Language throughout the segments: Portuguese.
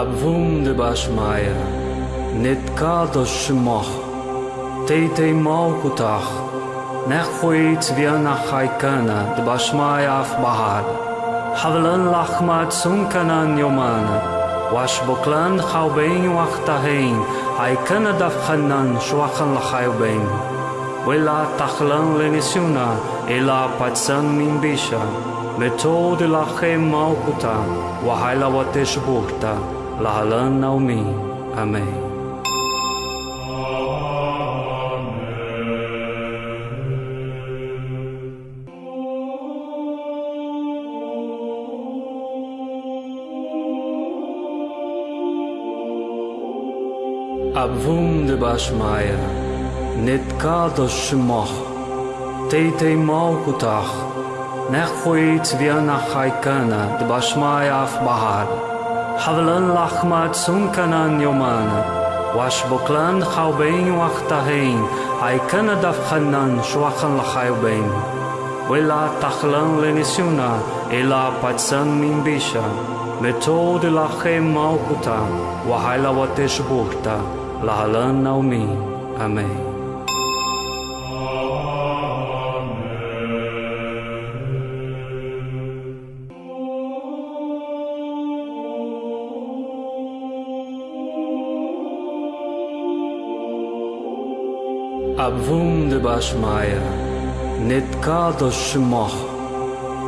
Обвунде башмая, нет кардо шмох, тей тей мал кутах, نخوی تویا نخای کنه د باشمای اف بهاد حولن لخمت سون کنن یومان واش بکلند خو بین وقت هین ای کنه دف خنن شوخن لخایو بین ولا تخلن لنسیونا الا پتسن من بیشا متود لخی ماو کتا و حیلا و تشبوکتا Lahalan Naomi. Amém. Abvum de Bashmaya, Nitkadosh Shmoch, Teitei Malkutach, Nechhuit Vianach Haikana, de Bashmaya Bahar, حبلن لحمات سمكنان يومان واشبوكلان خوبين وقتهين هاي كان دفخنان شوخن لخيبين ولا تخلن لنسيونا إلا باتسن من بيشا متود لخي موكوتا وحيلا وتشبوكتا لهلن نومي أمين Bashmaya, nit kado shmoch,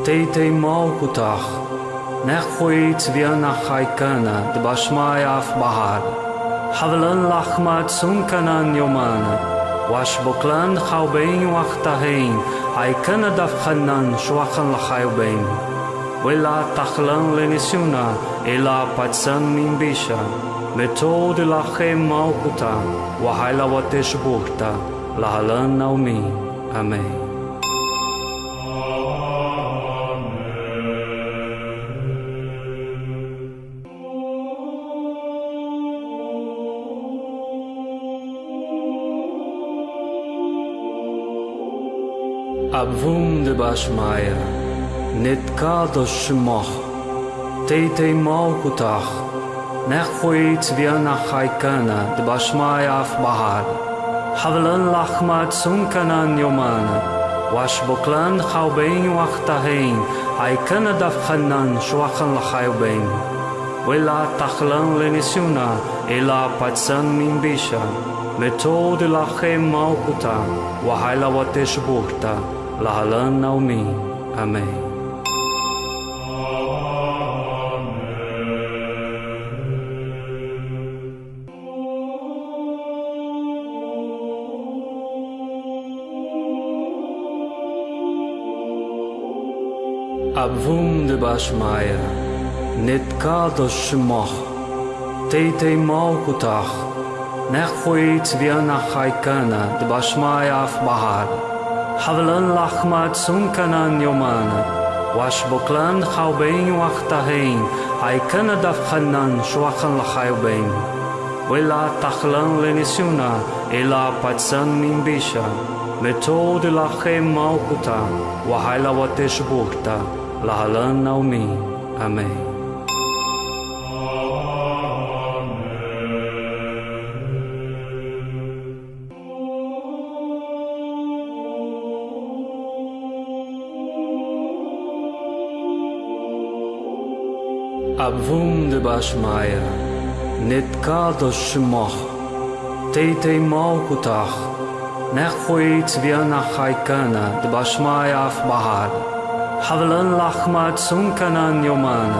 teite maukutach, nechuit viana haikana, de Bashmaya af bahar, havlan lachmat sunkanan yomana, wash boklan chaubein wachtahein, haikana dafchanan shwachan lachaubein. Wela tachlan lenisuna, ela patsan min bisha, מתו דלכם מלכותה, והילה ותשבוכתה. Lahalan Naomi. Amém. Abvum de Bashmaya, Nitkadosh Shmoch, Teitei Malkutach, Nechhuit Vianach Haikana, de Bashmaya af حبلن لحمات سمكنان يومانا واشبقلان خوبين وقتهين عيكنا دفخنان شوخن لخيوبين ولا تخلن لنسيونا إلا باتسان من بيشا متود لخيم موقتا وحيلا وتشبوكتا لهلن نومي أمين Elbersmeier, net kader schmach, teitei maukutach, nech fuit viana haikana, de basmaya af bahar, havlan lachma tsunkanan yomana, wash boklan chaubein wachtahein, haikana dafchanan shuachan lachayubein, wela tachlan lenisuna, ela patsan minbisha, מתו דלכם מלכותה, והילה ותשבוכתה. Lahalan Naomi. Amém. Abvum de Bashmaya, Nitkadosh Shmoch, Teitei Malkutach, Nechhuit Vianach Haikana, de Bashmaya حبلان لحمات سمكنان يومان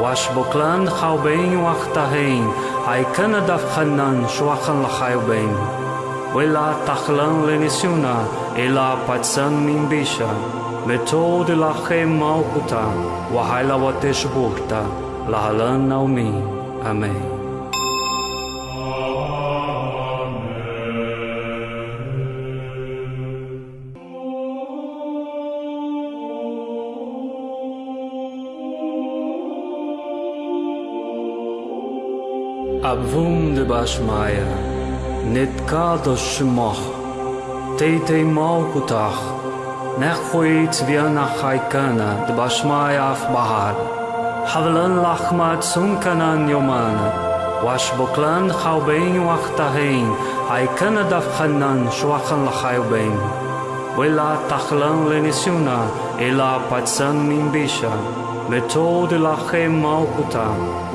واشبقلان خوبين وقتهين هاي كان دفخنان شوخن لخيبين ولا تخلان لنسيونا إلا باتسان من بيشا متود لخي موقتا وحيلا وتشبوكتا لهلان نومي أمين bash maja Nit ka do shmoh Tej tej mau kutah Nechhuit vjena hajkana Dë bashmaja af bahar Havlën lachmat sun kanan jomana Wash buklan khawbein waqtahin Hajkana daf khannan shwakhan lakhayubein Wila takhlan lenisuna Ila patsan min bisha Metod ilakhe maukuta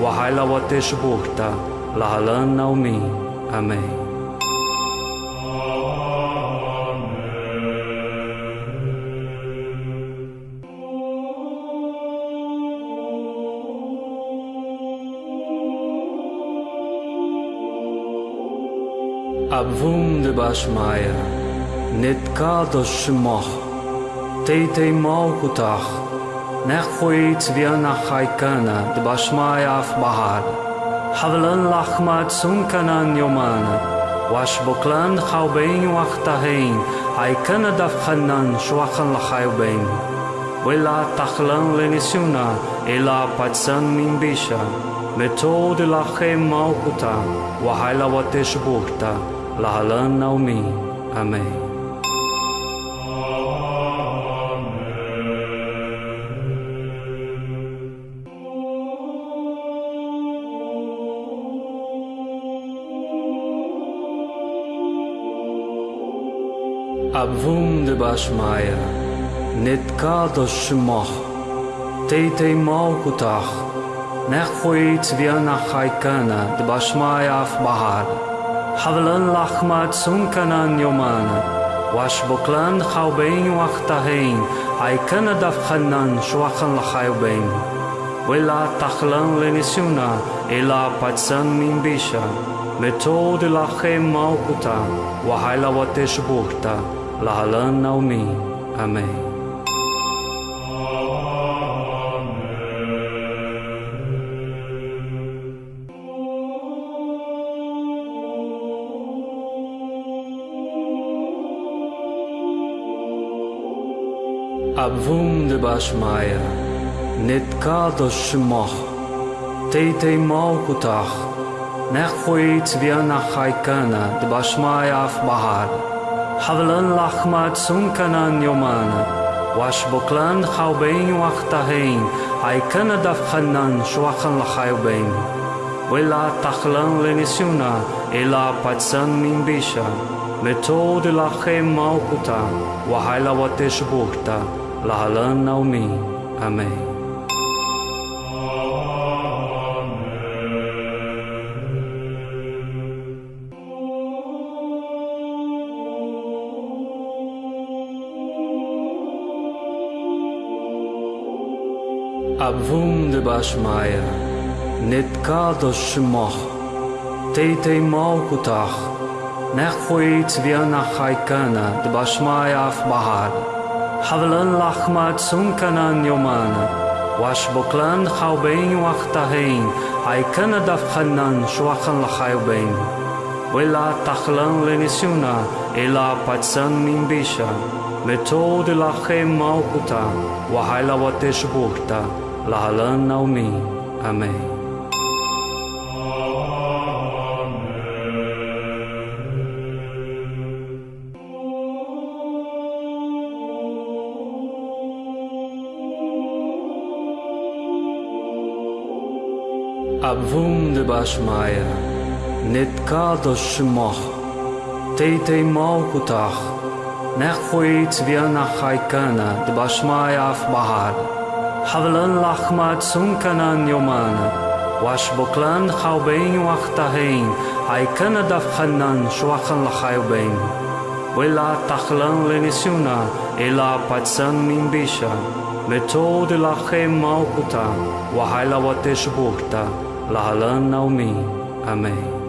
Wahayla watesh bukta Lahalan naumi. Amém. Abvum de Bashmaya, Netkadosh Shmoch, Teitei Malkutach, Nechwit Vianach Haikana, de Bashmaya af حبلن لحمات سمكنان يومان واشبقلان خوبين وقتهين عيكن دفخنان شوخن لخيبين ولا تخلن لنسيونا إلا باتسن من بيشا متود لخي موقتا وحيلا وتشبوكتا لهلن نومي أمين Wunderbaschmeier, net kados schmach, teitei malkutach, nechoit viana haikana, de bashmaya af bahar, havlan lachmat sunkanan yomana, wash boklan chaubein wachtahein, haikana davchanan shwachan lachayubein, wela tachlan lenisuna, ela patsan minbisha, מתור דלחם מלכותה, והילה ותשבוכתה. Lahalan naumi. Amém. Abvum de Bashmaya, Netkadosh Shmoch, Teitei Malkutach, Nechwit Vianach Haikana, de Bashmaya af حبلان لحمات سمكنان يومانا واشبوكلان حوبين وقتهين عي كان دفخنان شوخن لحيوبين ولا تخلان لنسيونا إلا باتسان من بيشا מתוד לכם מלכותה, וחילה ותשבוכתה, להלן נעמי, אמן. Abvum de bashmaja, nit ka do shmoh, teitei mau kutach, nechuit viana haikana de bashmaja af bahar, havlan lachmat sunkanan yomana, wash boklan chaubein wachtahein, haikana dafchanan shwachan lachayubein. Wela tachlan lenisuna, ela patsan minbisha, מתו דלכם מלכותה, והילה ותשבוכתה. Lahalan naumi. Amém. Abvum de Bashmaya, Netkadosh Shmoch, Teitei Malkutach, Nechwit Vianach Haikana, de Bashmaya af حبلن لحمات سمكنان يومان واشبوكلان خوبين وقتهين عيكن دفخنان شوخن لخيوبين ولا تخلن لنسيونا إلا باتسن من بيشا متود لخي موقتا وحيلا وتشبوكتا لهلن نومي أمين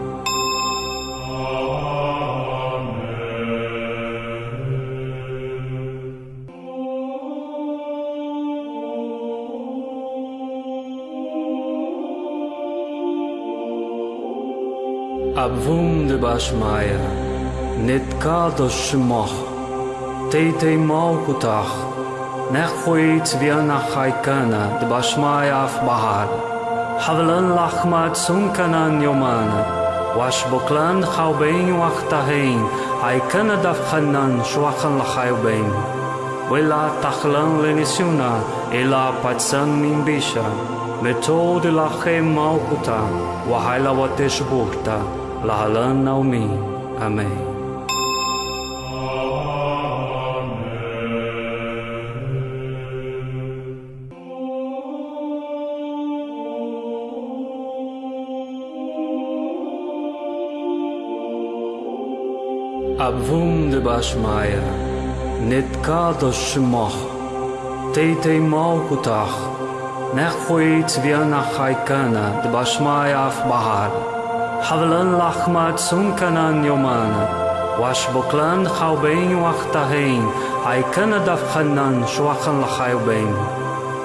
Abvum de Bashmaya, Netkadosh Shmoch, Teitei Malkutach, Nechwit Vianach Haikana, de Bashmaya af Bahar, Havlan Lachmat Sunkanan Yomana, Wash Boklan Chaubein Wachtahein, Haikana daf Hanan Shwachan Lachayubein, Wela Tachlan Lenisuna, Ela Patsan Min Bisha, metode lache malkuta, wahaila wateshburta, lahalan naumi. Amém. Abvum de Bashmaya, Netkadosh Shmoch, Teitei Malkutach, Nechhuit Vianach Haikana, de Bashmaya af Bahar, حبلان لحمات سنكنان يومان واش بقلان خاوبين وقتهين عي كان دفخنان شوخن لخاوبين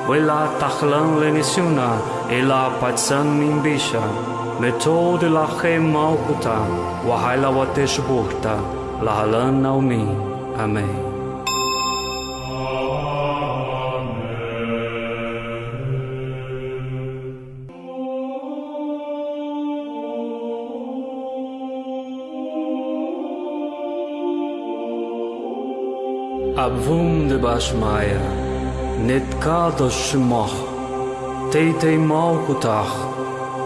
ولا تخلان لنسيونا إلا باتسان من بيشا מתוד לכם מלכותה, וחיילה ותשבוכתה, להלן נעמי, אמן. Abwunde bashmaya net ka do shmoh, tejtej malkutach,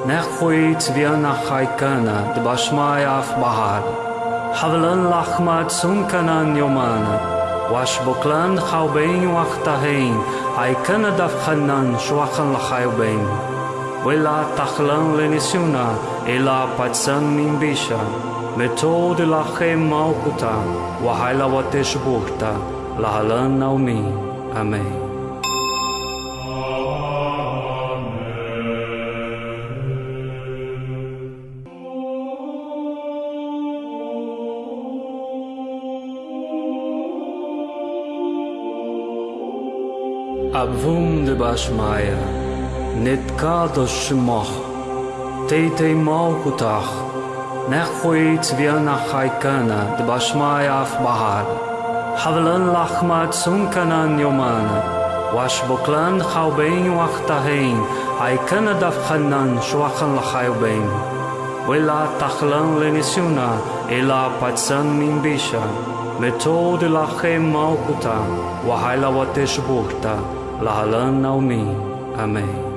nechhuit na hajkana de bashmaya v bahar, havlen lachmat sunkana jomana, wash boklan chaubein wachtahein, hajkana davchanan shwachan lachayubein. Wela tachlan lenisuna, ela patsan min bisha, metod lachem malkuta, wa te buhta, Lahalan naumi. Amém. Abvum de Bashmaya, Netkadosh Shmoch, Teitei Malkutach, Nechhuit Vianach Haikana, de Bashmaya af حبلن لحمات سمكنان يومان واشبقلان خوبين وقتهين اي كان دفخنان شوخن لخيوبين ولا تخلن لنسيونا إلا باتسان من بيشا متود لخي موقتا وحيلا وتشبوكتا لهلن نومي أمين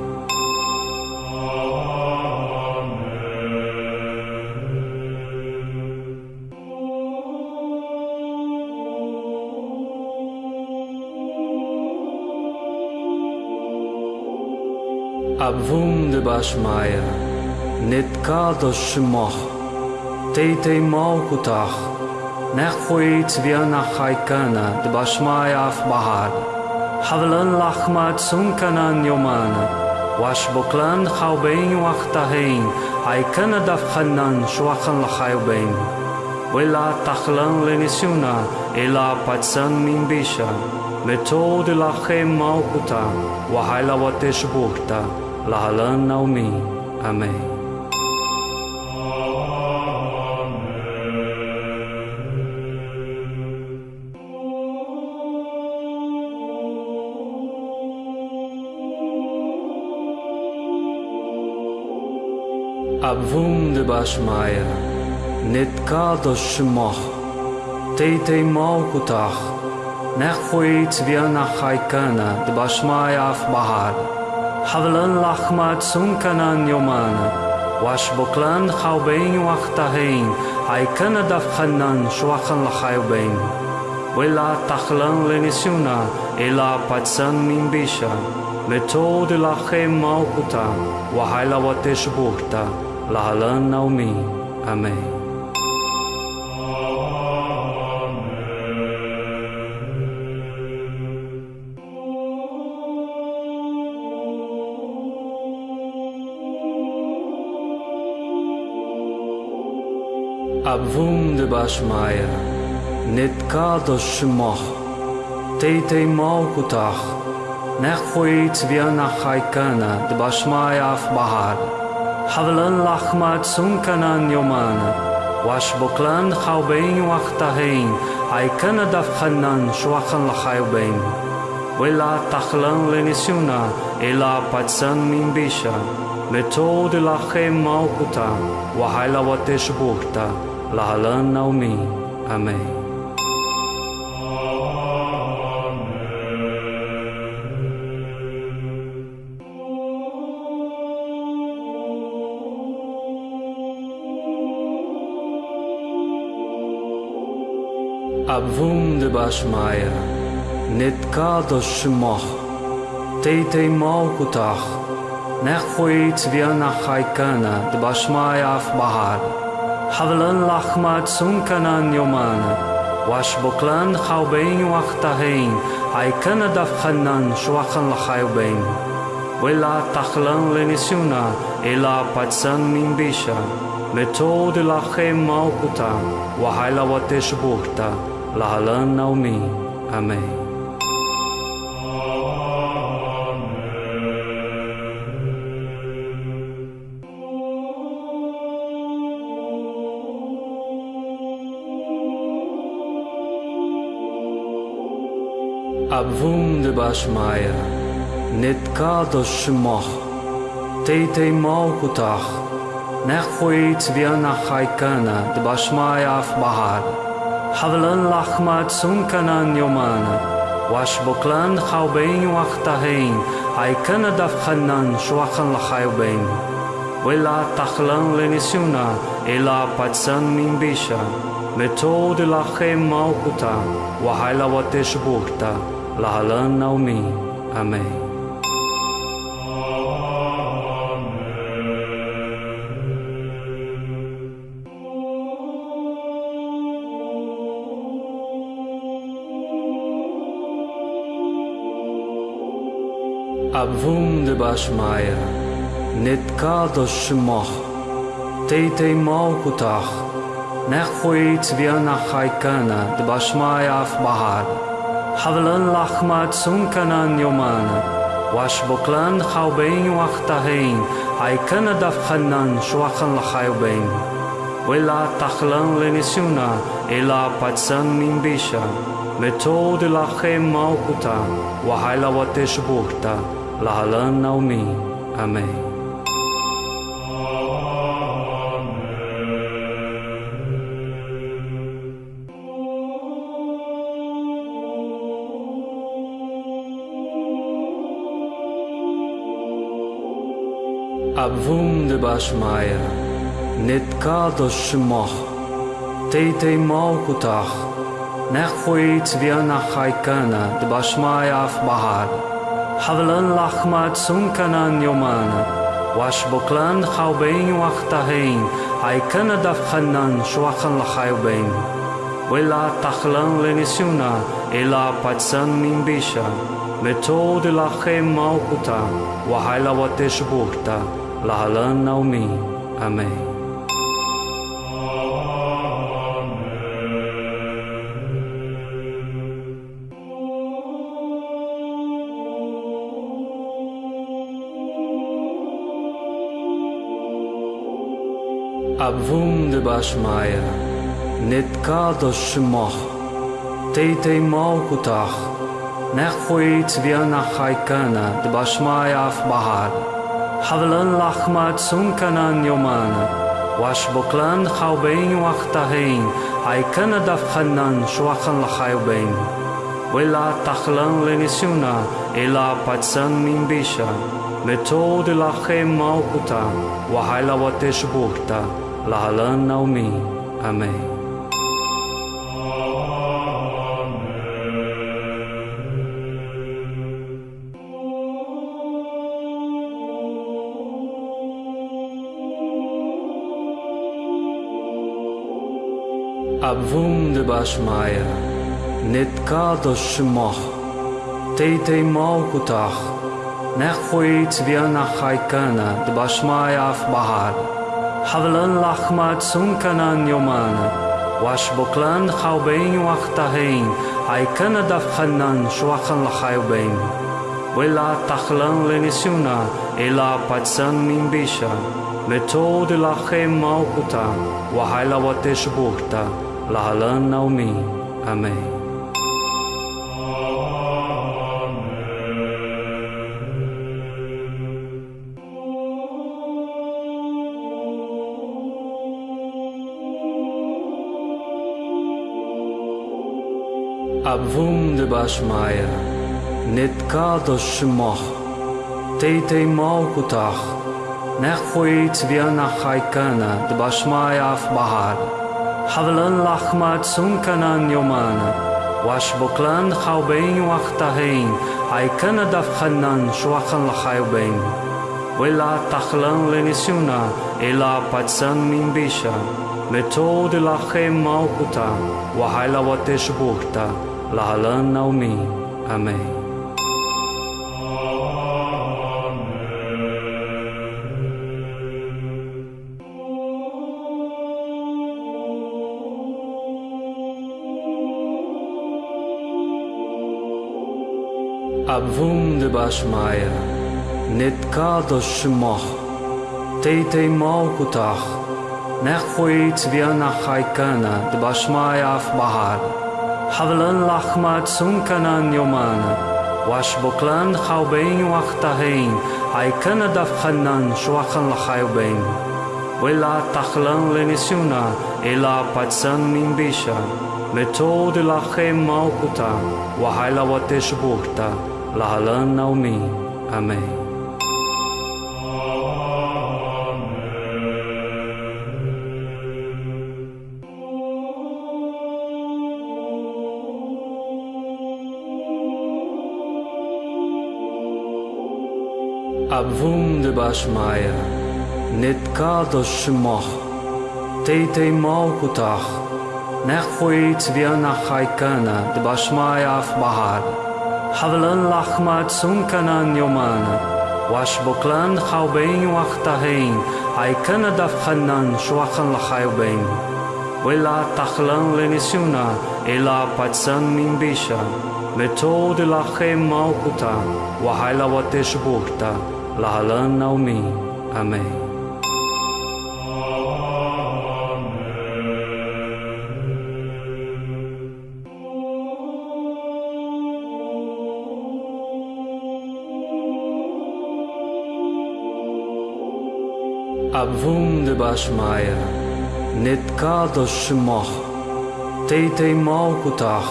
Abvum de bashmaja Net ka të shmoh Te te mau kutah Nekhuit vjana hajkana De bashmaja af bahar Havlan lahmat sunkanan jomana Wash boklan haubein wachtahein Hajkana daf khanan shwakhan lahayubein Wela tahlan lenisuna Ela patsan min bisha Metod lahem mau kutah وحلاوة شبوكتا Lahalan naumi. Amém. Abvum de Bashmaya, Netkadosh Shmoch, Teitei Malkutach, Nechhuit Vianach Haikana, de Bashmaya af Bahar, Havlan Lachmat Sunkanan Yomana, Washboklan Chaubein Wachtahein, Haikana Daf Hanan Shwachan Lachayubein, Wela Tachlan Lenisuna, Ela Patsan Mimbisha, Methode Lachem Malkuta, Wahaila Wateshburta, להלן נעמי, אמן. Abvum de Bashmaya, Netkadosh Shmoch, Teitei Malkutach, Abvum de bashmaja, nit ka do shmoh, tejtej mau kutah, نخويت بيانا خايكانا دباشمايا في بحر حبلن لحمة سنكنان يومانا واش بقلان خوبين وقتهين عيكانا دفخنان شوخن لخيبين ولا تخلن لنسيونا إلا باتسان من بيشا متود لخي موقتا وحيلا وتشبوكتا Lahalan Naomi. Amém. Abvum de Bashmaya, Nitkadosh Moch, Teitei Malkutach, Nechfoit Viana Haikana de Bashmaya Bahar. حبلن لحمات سمكنان يومان واشبقلان خوبين وقتهين عي كان دفخنان شوخن لخيبين ولا تخلن لنسيونا إلا باتسان من بيشا متود لخي موقتا وحيلا وتشبوكتا لهلن نومي أمين a bhúm de baismaier, Nid cádas semach, Téité mágutach, Nech chuid bhíon nach chaicana de basmai af bahar. Havlan lachmad sunkanan yomana, Wash boklan chaubein wachtahain, Haikana davchanan shuachan lachaubein. Wela tachlan lenisuna, Ela patsan min bisha, Metod ilachem maukuta, Wahaila watesh bukta. Lahalan Naomi. Amém. Abvum de Bashmaya, Nitkados Shmoch, Teite Malkutach, Nechhuit Viana Chaikana, de Bashmaya Bahar, حبلن لحمات سمكنان يومانا واشبقلان خوبين وقتهين عيكنا دفخنان شوخن لخيوبين ولا تخلن لنسيونا إلا باتسن من بيشا متود لخي موقتا وحيلا وتشبورتا لهلن نومي أمين вунде башмая, нетка до шмох, тейте малкутах, нехуи цвена хайкана, дбашмая в бахар, хавлан лахмат сунканан йомана, ваш буклан хавбейн вахтахейн, айкана давханан швахан лахайбейн. Вела тахлан ленисюна, ела пацан минбиша, מתו דלחם מלכותה, והילה ותשבוכתה. Lahalan Naomi. Amém. Abvum de Bashmaya, Nitkados Shmoch, Teite Malkutach, Nechhuit Viana Chaikana, de Bashmaya حبلان لحمات سمكنان يومانا واشبقلان خاوبين وقتهين عي كان دفخنان شوخن لخاوبين ولا تخلان لنسيونا إلا باتسان من بيشا متود لخي موقتا وحيلا وتشبوكتا لهلان نومي أمين Abvunde bashmaja, net ka do shmoh, tejtej mal kutah, nechhuit vjena hajkana d bashmaja af bahar, havlan lahmat sunkanan yomana, wash boklan haubein wachtahein, hajkana dafhanan shwachan lahayubein. Vela tahlan lenisuna, ela patsan min bisha, metod lahem malkuta, wahaila watesh bukta, Lahalan naumi. Amém. Abvum de Bashmaya, Nitkados Shmoch, Teite Malkutach, Nechwit Vianach Haikana, de Bashmaya af حبلن لحمات سمكنان يومان واشبوكلان خوبين وقتهين عيكن دفخنان شوخن لخيبين ولا تخلن لنسيونا إلا باتسن من بيشا متود لخيم موقتا وحيلا وتشبوكتا لعلن نومي أمين נעמי, אמן. Abvum de Bashmaya, Nitkado Shmoch, Teite Malkutach, Nechwit Vianach Haikana, de Bashmaya af Bahar. Havalan lachmat sunkanan yomana. Wash boklan chaubein wachtahein. Aikana daf chanan shuachan lachayubein. Wela tachlan lenisuna. Ela patsan min bisha. Methode lachem malkuta. Wahaila watesh burta. Lahalan naumi. Amém. Abvum de Bashmaya, Nitkados Shmoch, Teite Malkutach, Nechwit Vianach Haikana, de Bashmaya af חבלן לחמה צונקנן יומן, ושבוקלן חרבין וחתהין, עיקן דבחנן שווחן לחרבין. ולא תחלן לניסיונה, אלא פצן מן בישה, ותורד לכם מלכותה, והילה ותשבוכתה, להלן נעמי, אמן. Abvum de bashmaja, nit ka do shmoh, tejtej mal kutah,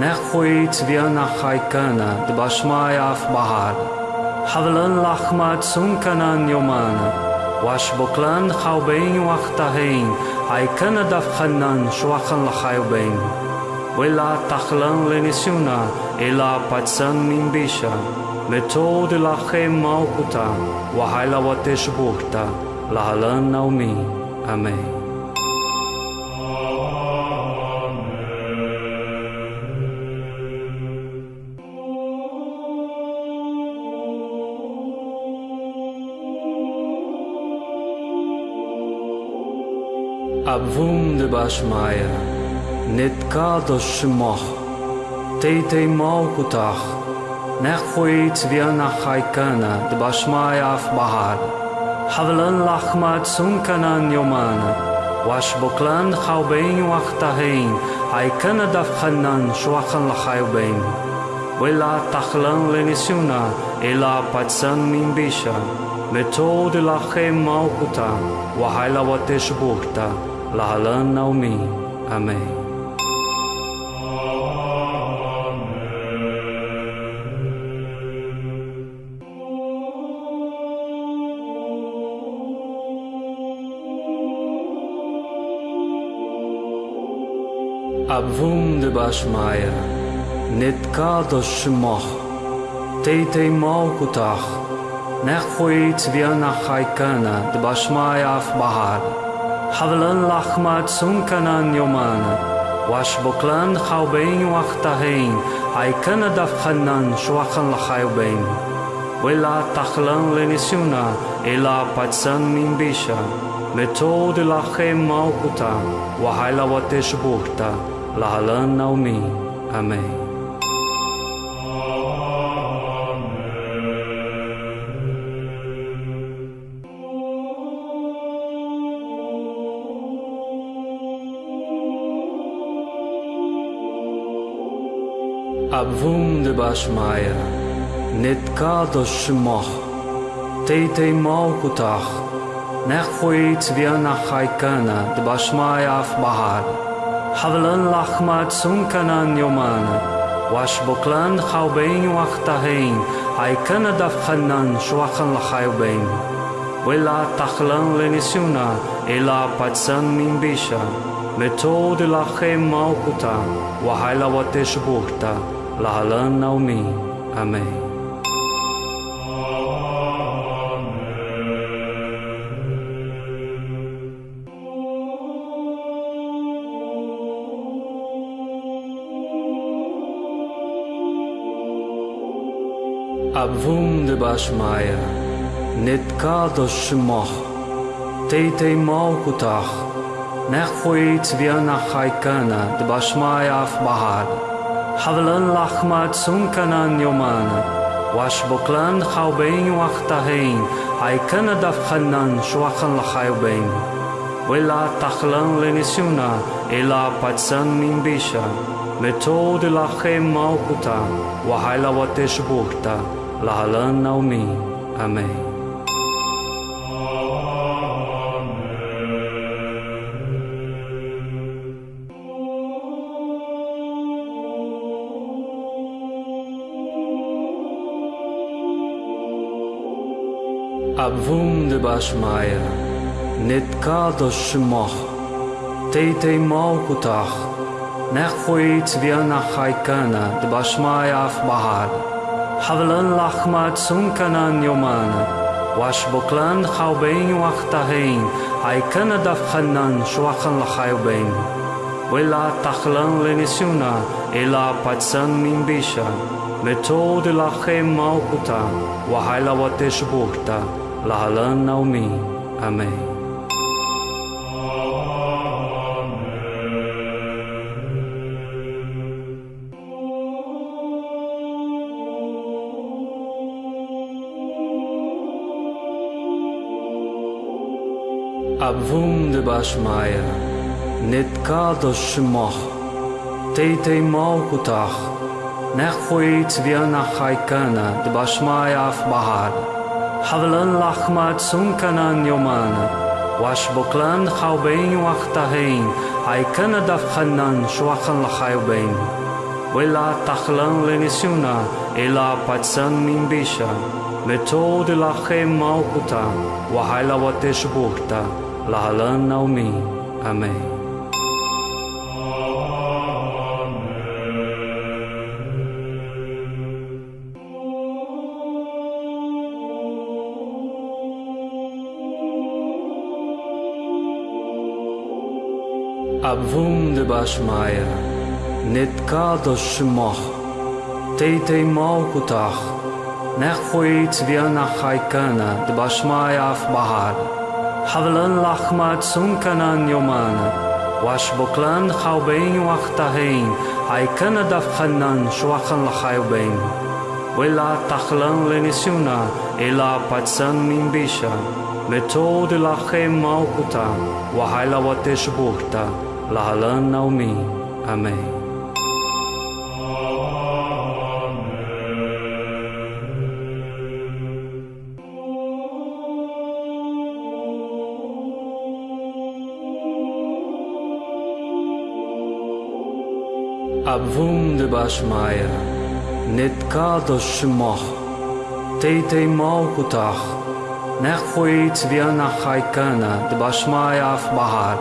نخویت بیا نخای کنه د باشمای اف بهار حولن لخمت سون کنن یومانه واش بکلن خو بین وقت هین ای کنه دف خنن شوخن لخایو بین ویلا تخلن لنسیونا ایلا پتسن من بیشا متود لخی ماو کتا و حیلا و تشبوکتا Lahalan naumi. Amém. Abvum de Bashmaya, Nitkado Shmoch, Teite Malkutach, Nechwit Vianach Haikana, de Bashmaya af حبلن لحمات سمكنان يومان واشبقلان خوبين وقتهين عي كان دفخنان شوخن لخيبين ولا تخلن لنسيونا إلا باتسان من بيشا متود لخي موقتا وحيلا وتشبوكتا لعلن نومي أمين אמן. Abvum de Bashmaya, Nitkado Shmoch, Teite Malkutach, Nechwit Vianach Haikana, de Bashmaya af Bahar. Havalan lachmat sunkanan yomana. Wash boklan chaubein wachtahein. Aikana daf chanan shuachan lachayubein. Wela tachlan lenisuna. Ela patsan min bisha. metode lachem malkuta, wahaila wateshburta, Lahalan naumi. Amém. Abvum de Bashmaya, Netkadosh Shmoch, Teitei Malkutach, Nechfuit Vianach Haikana, de Bashmaya havelan lachmat sunkanan yoman Washboklan boklan khaubein wachtahein ay kanada khanan shwachan lachaubein wela tachlan lenisuna ela patsan min bisha metod lachem malkuta wahaila wateshburta lahalan naumi amen Kunde bashmaja Net ka do shmoh Tejtej mauku tah Nehvojit vjena hajkana Dë bashmaja af bahar Havlën lahmat sun kanan jomana Wash buklan haubein wachtahein Hajkana daf khanan shuakhan lahayubein Wela tahlan lenisuna Ela patsan min bisha Metod lahem maukuta Wahayla watesh bukta Lahalan naumi. Amen. Abvum de Bashmaya, Netkado Shmoch, Teitei Malkutach, Nechfuit Vianach Haikana, de Bashmaya حبلن لحمة سمكنان يومان واشبكلان خوبين وقتهين أي كان دفخنان شوخن لخيبين ولا تخلن لنسيونا إلا باتسن من بيشا متود لخي موكتا وحيلا وتشبوكتا لهلن نومي أمين להלן נעמי, אמן. Abvum de Bashmaya, Netkado Shmoch, Teitei Malkutach, Nechfuit Vianach Haikana, de Bashmaya af Bahar. Havlan lachmat sunkanan yomana. Wash boklan chaubein wachtahein. Haikana daf chanan shwachan lachayubein. Wela tachlan lenisuna. Ela patsan min bisha. Methode lachem malkuta. Wahaila watesh burta. Lahalan naumi. Amen. Abvum de Bashmaya, Netkado Shmoch, Teitei Malkutach, Nechfuit Vianach Haikana, de Bashmaya af حبلن لحمات سمكنان يومانا واشبقلان خوبين وقتهين عيكنا دفخنان شوخن لخيوبين ولا تخلن لنسيونا إلا باتسن من بيشا متود لخيم موقتا وحيلا وتشبوكتا لهلن نومي أمين Ebersmeier, net kader schmach, teite mau kutach, نخويت بيانا خايكانا دباشمايا في بحر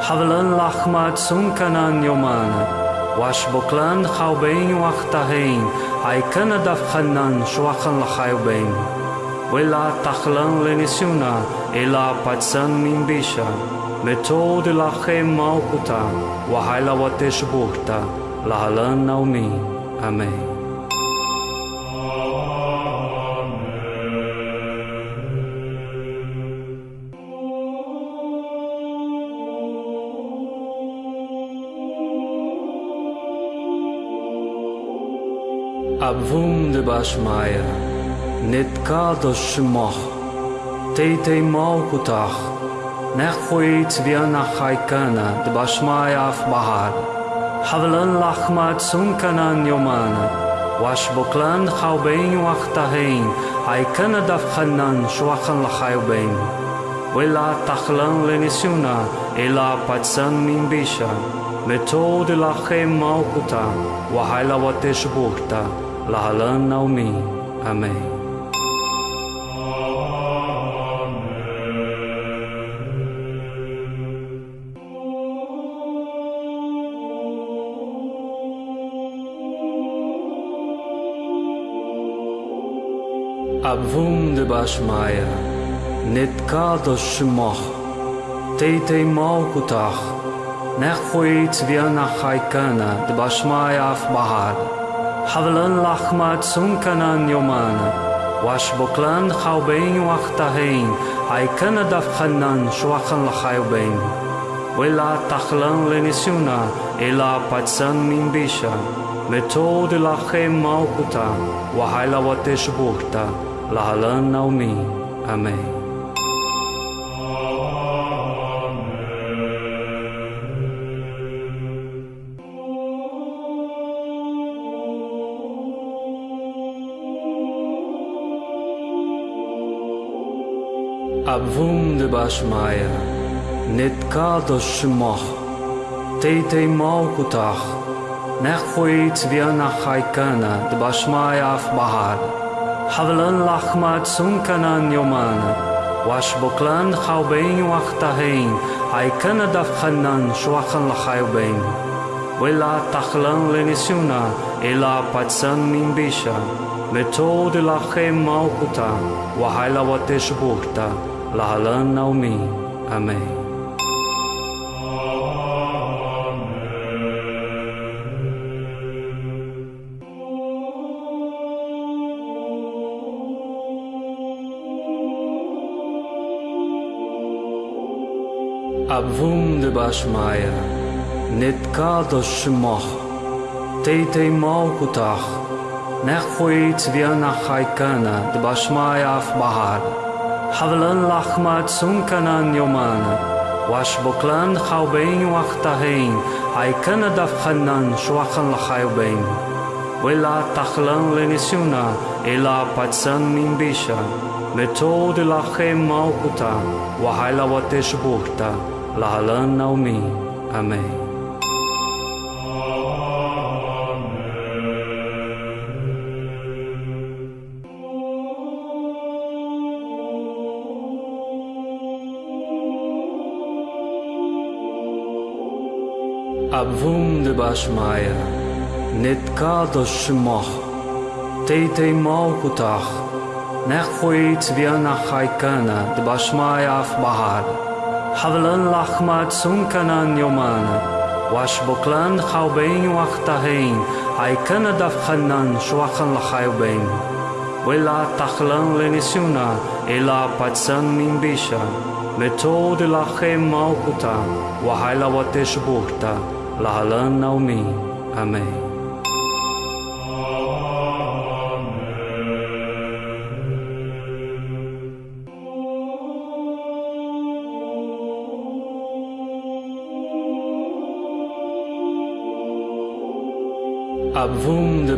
حبلن لحمة سنكنان يومانا واش بوكلان خوبين وقتهين عيكانا دفخنان شوخن لخيوبين ولا تخلن لنسيونا إلا باتسان من بيشا متود لخي موقتا وحيلا وتشبوكتا Lahalan naumi. Amen. Abvum de Bashmaya, Nitkado Shmoch, Teite Malkutach, Nechhuit Viana Chaikana, de Bashmaya af Bahar, Havlan Lachmat Sunkanan Yomana, Washboklan Chaubein Wachtahein, Haikana Daf Chanan Shwachan Lachayubein, Wela Tachlan Lenisuna, Ela Patsan Mimbisha, Metode Lachem Malkuta, Wahaila Wateshburta, להלן נעמי, אמן. Abvum Aschmeier, net kader schmach, teite maukutach, nechhuit wir nach Haikana, de Bashmaya af Bahad, Havlan lachmat sunkanan yomana, Washboklan chaubein wachtahein, Haikana dafchanan schwachan lachayubein, Wela tachlan lenisuna, ela patsan min bisha, מתו דלחם מלכותה, והילה ותשבוכתה. Lahalan naumi. Amen. Abvum de Bashmaya, Nitkado Shmoch, Teite Malkutach, Nechhuit Viana Chaikana, de Bashmaya af حبلن لحمات سمكنان يومان واش بوكلان خاوبين وقتهين هاي كان دفخنان شوخن لخاوبين ولا تخلن لنسيونا إلا باتسن من بيشا متود لخي موقتا وحيلا وتشبوكتا لهلن نومي أمين Silberschmeier, net kado shmoch, teitei malkutach, nechvoit vianach haikana, dbashmaya af bahar, havlan lachmat sunkanan yomana, wash boklan chaubein wachtahein, haikana dafchanan shwachan lachayubein. Wela tachlan lenisuna, ela patsan mimbisha, מתוד לכם מלכותה, והילה ותשבוכתה. Lahalan naumi. Amen. Abvum de Bashmaya, Nitkado Shmoch, Teite Malkutach, Nechhuit Viana Chaikana, de Bashmaya حبلان لحمات سمكنان يومان واش بوكلان خاوبين وقتهين عي كان دفخنان شوخن لخاوبين ولا تخلان لنسونا إلا باتسان من بيشا מתוד לכם מלכותה, וחיילה ותשבוכתה, להלן נעמי, אמן.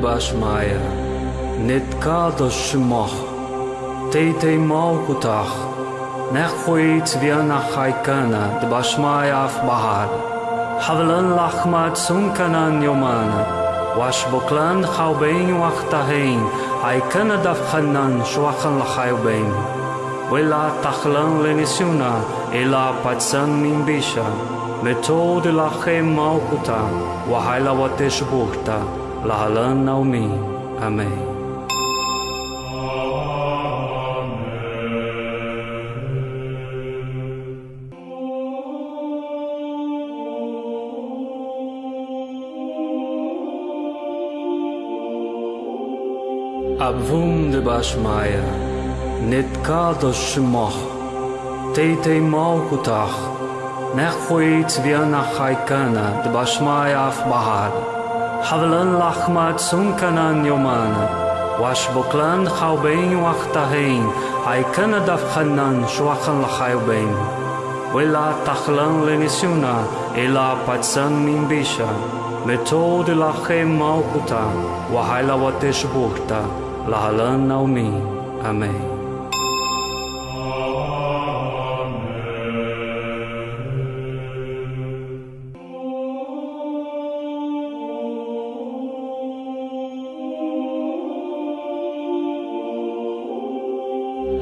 Ebersmeier, net kader schmach, teite maukutach, نخويت بيانا خايكانا دباشمايا في بحر حبلن لحمة سنكنان يومانا واش بقلان خوبين وقتهين عيكانا دفخنان شوخن لخايبين ولا تخلن لنسيونا إلا باتسان من بيشا متود لخي موقتا وحيلا وتشبوكتا Abvum de Bashmaya, Nitkado Shmoch, Teite Malkutach, Nechhuit Vianachaikana, de Bashmaya حبلن لحمات سنكنان يومان واشبوكلان خاوبين وقتهين هاي كان دفخنان شوخن لخاوبين ولا تخلن لنسيونا إلا باتسان من بيشا متود لخي موقتا وحيلا وتشبوكتا لهلن نومي أمين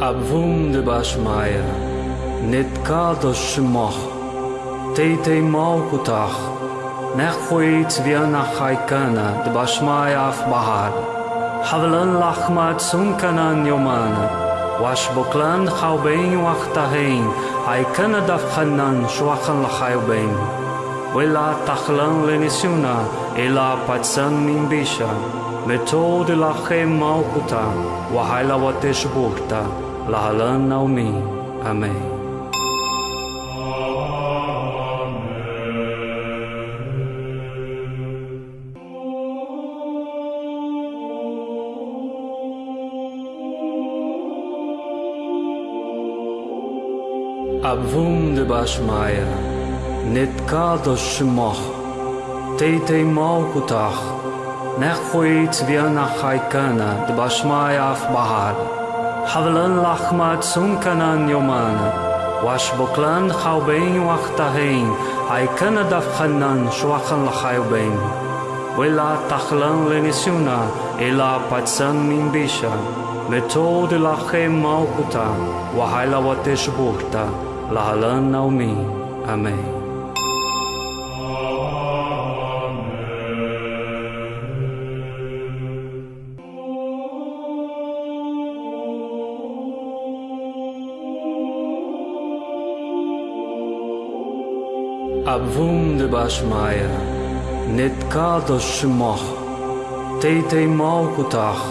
Abwunde bashmaja, net ka do shmoch, te te mau kutach, nech poit vjena hajkana de bashmaja af bahar, havlen lachma sunkana jomana, wash boklan haubein wachtahein, hajkana daf hanan shwachan lachayubein. Wela tachlan lenisuna, ela patsan min bisha, metode lachem mau kuta, wahayla watesh bukta. Lahalan naumi. Amém. Abvum de Bashmaya, Nitkadosh Shmoch, Teite Malkutach, Nechwit Vianach Haikana, de Bashmaya af havelen lachmat sunkanan yoman wash boklan khaubein wachtahein ay kanada khannan shwakhan khaubein wela takhlan lenisuna ela patsan mimbisha metode lache malkuta wahala wateshbukta. lahalan naumi amen woende basmaia, net kada shmach, teitei malkutach,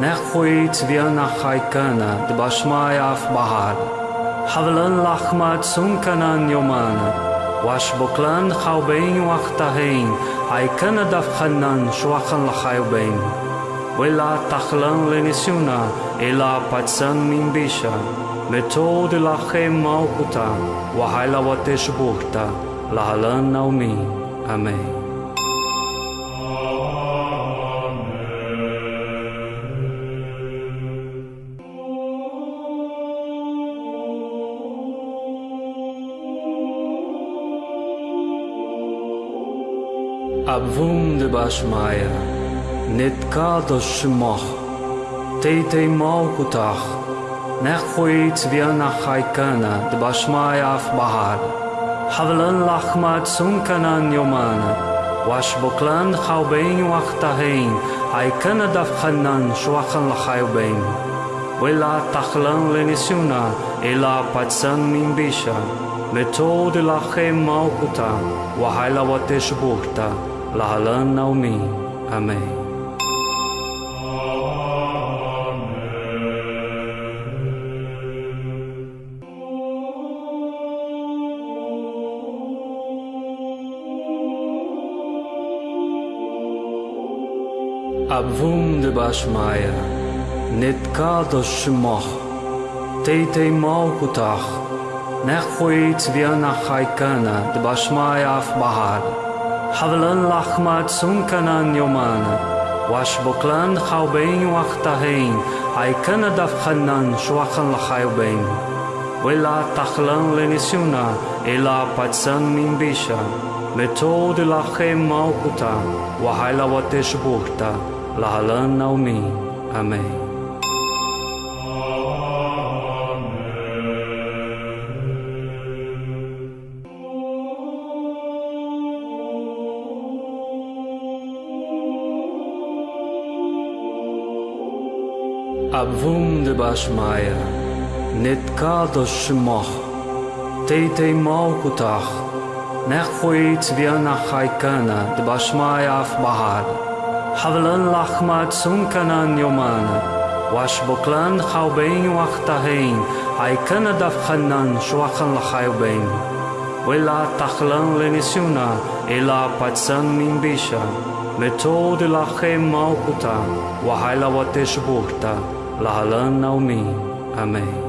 nechoit vianach haikana, de basmaia af bahar, havlan lachmat sunkanan yomana, wash boklan chaubein wachtahein, haikana dafchanan shwachan lachayubein. Wela tachlan lenisuna, ela patsan minbisha, מתוד לכם מלכותה, והילה ותשבוכתה. Lahalan naumi. Amém. Abvum de Bashmaya, Nitkadosh Shmoch, Teite Malkutach, Nechwit Vianach Haikana, de Bashmaya Bahar, حبلن لحمات سمكنان يومان واشبقلان خوبين وقتهين أي كان دفخنان شوخن لخيبين ولا تخلن لنسيونا إلا باتسان من بيشا لتود لخي موقتا وحيلا وتشبوكتا لهلن نومي أمين נעמי, אמן. Abvum de Bashmaya, Nitkadosh Shmoch, Teite Malkutach, Nechwit Vianach Haikana, de Bashmaya af Bahar. Havlan lachmat sunkanan yomana. Wash boklan chaubein wachtahein. Ai kana daf chanan shwachan lachayubein. Wela tachlan lenisuna. Ela patsan min bisha. Lahalan naumi. Amém. Abvum de Bashmaya, Nitkadosh Shmoch, Teite Malkutach, Nechwit Vianach Haikana, de Bashmaya af حبلن لحمات سمكنان يومانا واشبقلان خوبين وقتهين عيكنا دفخنان شوخن لخيوبين ولا تخلن لنسيونا إلا باتسن من بيشا متود لخيم موقتا وحيلا وتشبورتا لهلن نومي أمين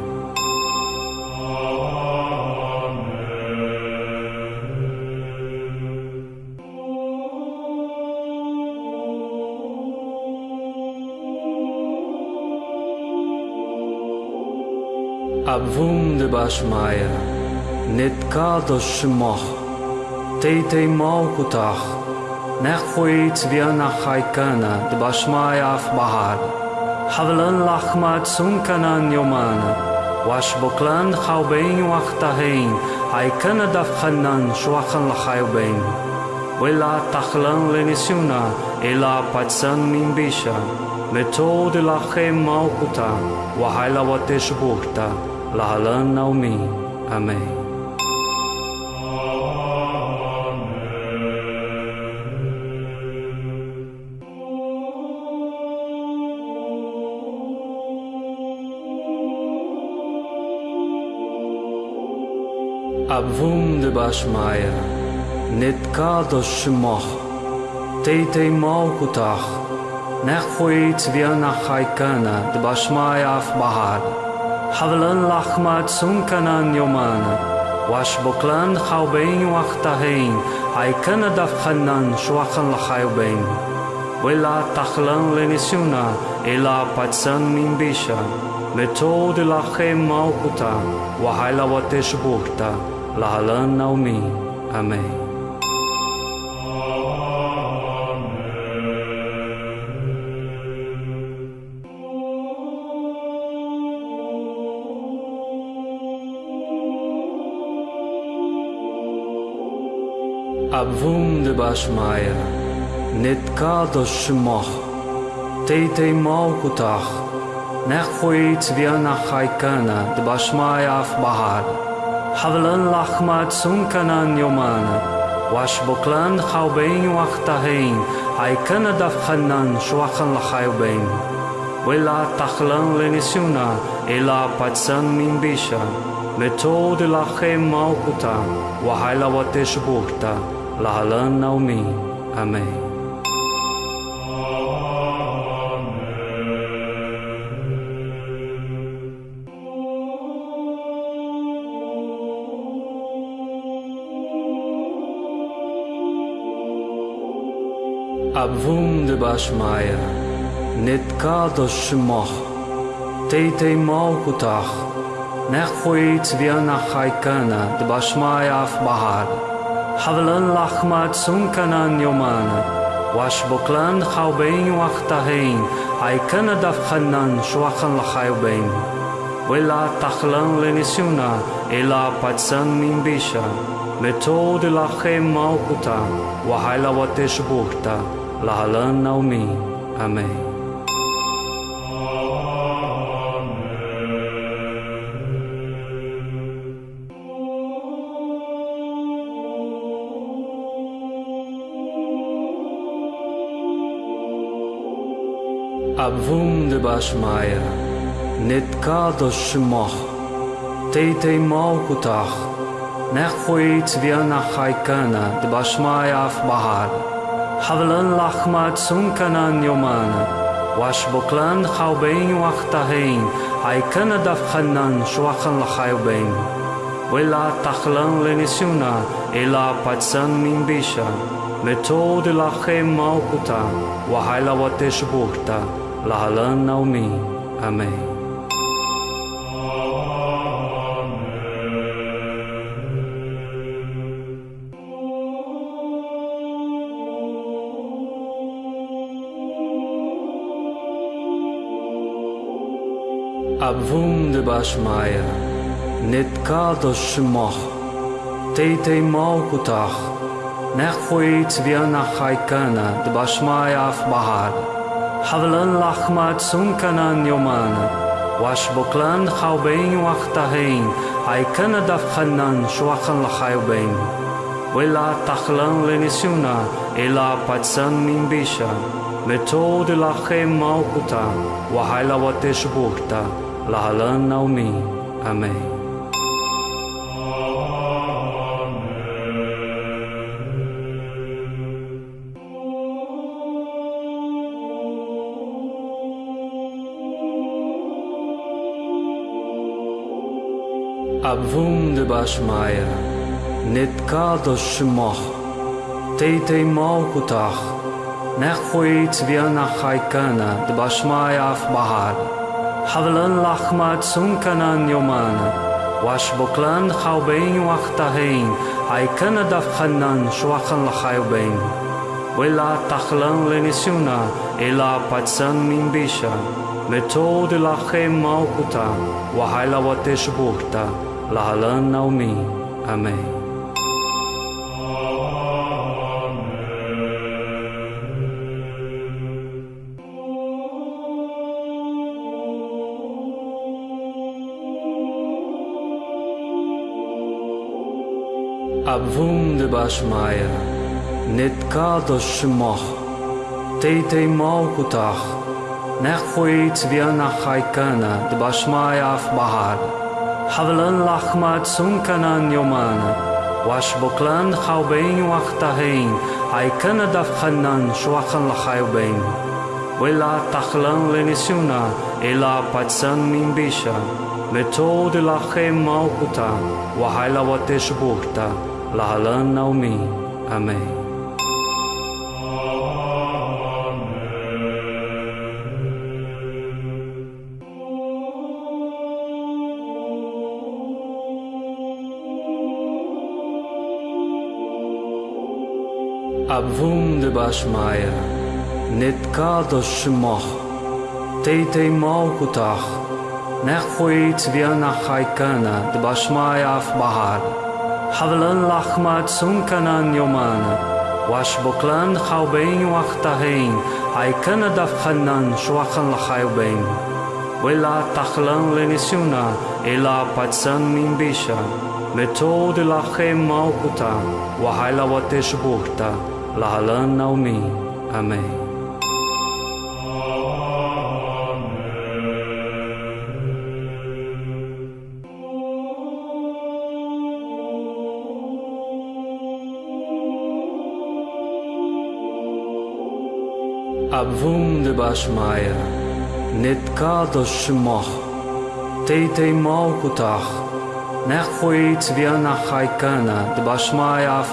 wunde bashmaje Net ka do shmoh Te te mau kutach Nech khuit viana khaykana de bashmaje af bahad Havlan lachmat sunkanan yomana Wash boklan khawbein waqtahin Haykana daf khannan shwakhan lakhaybein Wela takhlan lenisuna ela patsan min bisha la lachem mau kuta Wahayla watesh bukta Lahalan naumi. Amém. Abvum de Bashmaya, Nitkados Shmoch, Teite Malkutach, Nechhuit Viana Chaikana, de Bashmaya حبلن لحمات سمكنان يومان واشبقلان خوبين وقتهين عي كان دفخنان شوخن لخيوبين ولا تخلن لنسيونا إلا باتسان من بيشا متود لخي موقتا وحيلا وتشبوكتا لهلن نومي أمين נעמי, אמן. Abvum de Bashmaya, Nitkado Shmoch, Teite Malkutach, Nechhuit Vianach Haikana, de Bashmaya af Bahar. Havlan lachmat sunkanan yomana. Wash boklan chaubein wachtahein. Haikana daf chanan shwachan lachayubein. Wela tachlan lenisuna. Ela patsan min bisha. Metode lachem malkuta. Wahaila watesh burta. Lahalan naumi. Amen. Abvum de Bashmaya, Nitkados Shmoch, Teite Malkutach, Nechhuit Viana Chaikana, de Bashmaya af حبلن لحمات سمكنان يومانا واشبقلان خوبين وقتهين اي كان دفخنان شوخن لخيوبين ولا تخلن لنسيونا إلا باتسان من بيشا متود لخي موقتا وحيلا وتشبوكتا لهلن نومي أمين Abvum de Bashmaya, Nitkado Shmoch, Teite Malkutach, Nechhuit Vianach Haikana, de Bashmaya af Bahar. Havlan lachmat sunkanan yomana. Wash boklan chaubein wachtahein. Haikana daf chanan shwachan lachayubein. Wela tachlan lenisuna. Ela patsan min bisha. le told la he maukuta, wahaila wateshbukta, la halan naumi. Amen. Abhum de Bashmaya, Nitka shma, Shmoch, Tete Maukutach, نخوی چویان نخای کنه د باشمای اف بهار. حولن لحمت سون کنن یومانه واش بکلن خوبین وقتهین ای کنه دف خنن شوخن لخایبین ولا تخلن لنسیونا الا پتسن من بیشا. متود لخی موقتا وحیلا وتشبوختا لحلن نومی آمین. אמן. Abvum de Bashmaya, Nitkado Shmoch, Teite Malkutach, Nechhuit Vianach Haikana, de Bashmaya af Bahar. Havlan lachmat sunkanan yomana. Wash boklan chaubein wachtahein. Haikana daf chanan shwachan lachayubein. Wela tachlan lenisuna. Ela patsan min bisha. Metode lachem malkuta. Wahaila watesh burta. Lalan naumim. Amém. Abvum de Bashmaya, Netkadosh Moch, Teitei Malkutach, Nechweit Viana Haikana de Bashmaya Afbahar. حبلن لحمات سمكنان يومان واشبقلان خوبين وقتهين عيكن دفخنان شوخن لخيبين ولا تخلن لنسيونا إلا باتسان من بيشا لتود لخي موقتا وحيلا وتشبورتا لهلن نومي أمين Abvum de Bashmaya, Nitkadosh Shmoch, Teitei Malkutach, Nechhuit Vianach Haikana, de Bashmaya af Bahar, Havlan Lachmat Sunkanan Yomana, Washboklan Chaubein Wachtahein, Haikana Daf Hanan Shwachan Lachaybein, Wela Tachlan Lenisuna, Ela Patsan Mimbisha, Methode Lachem Malkuta, Wahaila Wateshburta, Lahalan Naomi. Amém. Abvum de Bashmaya, Nitkadosh Shmoch, Teitei Malkutach, Nechhuit Vianach Haikana, de Bashmaya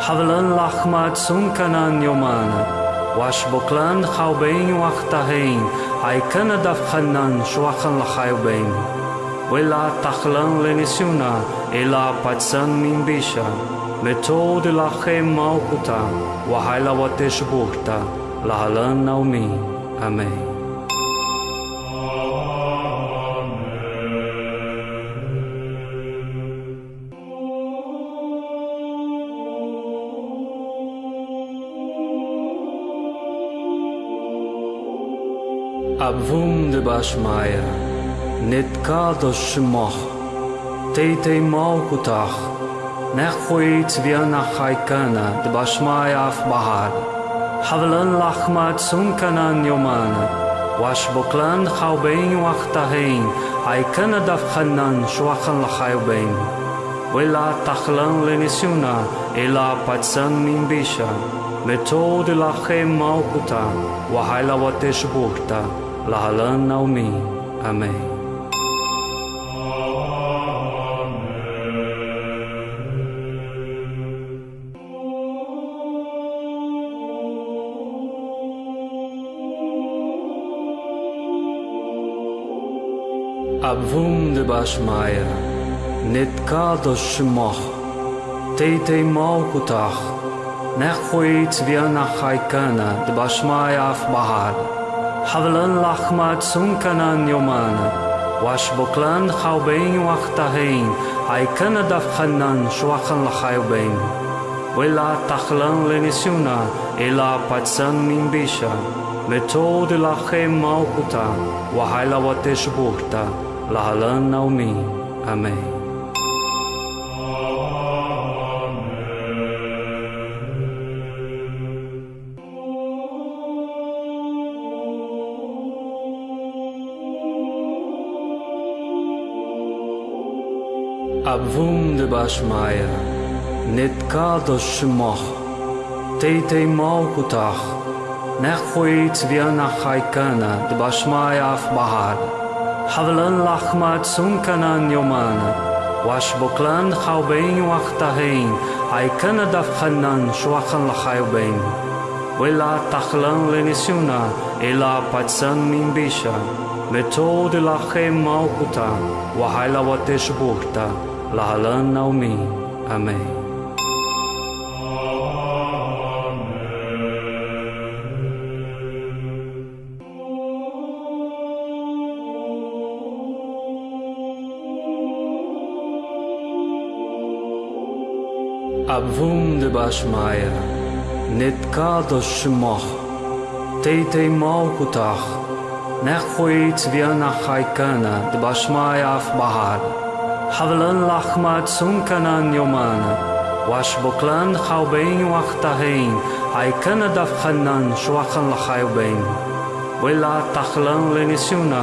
حبلان لحمات سمكنان يومانا واشبقلان خوبين وقتهين عي كان دفخنان شوخن لخيوبين ولا تخلان لنسيونا إلا باتسان من بيشا متود لخي موقتا وحيلا وتشبوكتا لهلان نومي أمين A bhúm de bas maia, Nid gáda simach, Té é má gotach, Nech chuid bhíon nach chaicana de bas maia af bahar. Havilan lachmad sunkanan yomana, Wash boklan chawbein wachtahain, Aikana dafchanan shuachan lachayobbein. Wela tachlan lenisuna, Ela patsan min bisha, Metod ilachem maukuta, Wahaila watesh bukta, Lahalan Naomi. Amém. Abvum de Bashmaya, Nitkadosh Shmoch, Teitei Malkutach, Nechhuit Vianach Haikana, de Bashmaya حبلن لحمات سمكنان يومان واشبقلان خوبين وقتهين اي كان دفخنان شوخن لخيوبين ولا تخلن لنسيونا إلا باتسان من بيشا متود لخي موقتا وحيلا وتشبوكتا لهلن نومي أمين hab wunderbar schmeier, net kado schmoch, teite maukutach, نخويت بيانا خايكانا دباشمايا في بحر حفلن لحمة سنكنان يومانا واش بوكلان خوبين وقتهين عيكانا دفخنان شوخن لخايبين ولا تخلن لنسيونا إلا باتسان من بيشا متود لخي موقتا وحيلا وتشبوكتا Lahalan Naomi. Amém. Abvum de Bashmaya, Nitkadosh Shmoch, Teitei Malkutach, Nechhuit Vianach Haikana, de Bashmaya af Havlan lachmat sunkanan yoman wash boklan khaubein wachtahein ay kanada khannan shwakhan lachaubein wela takhlan lenisuna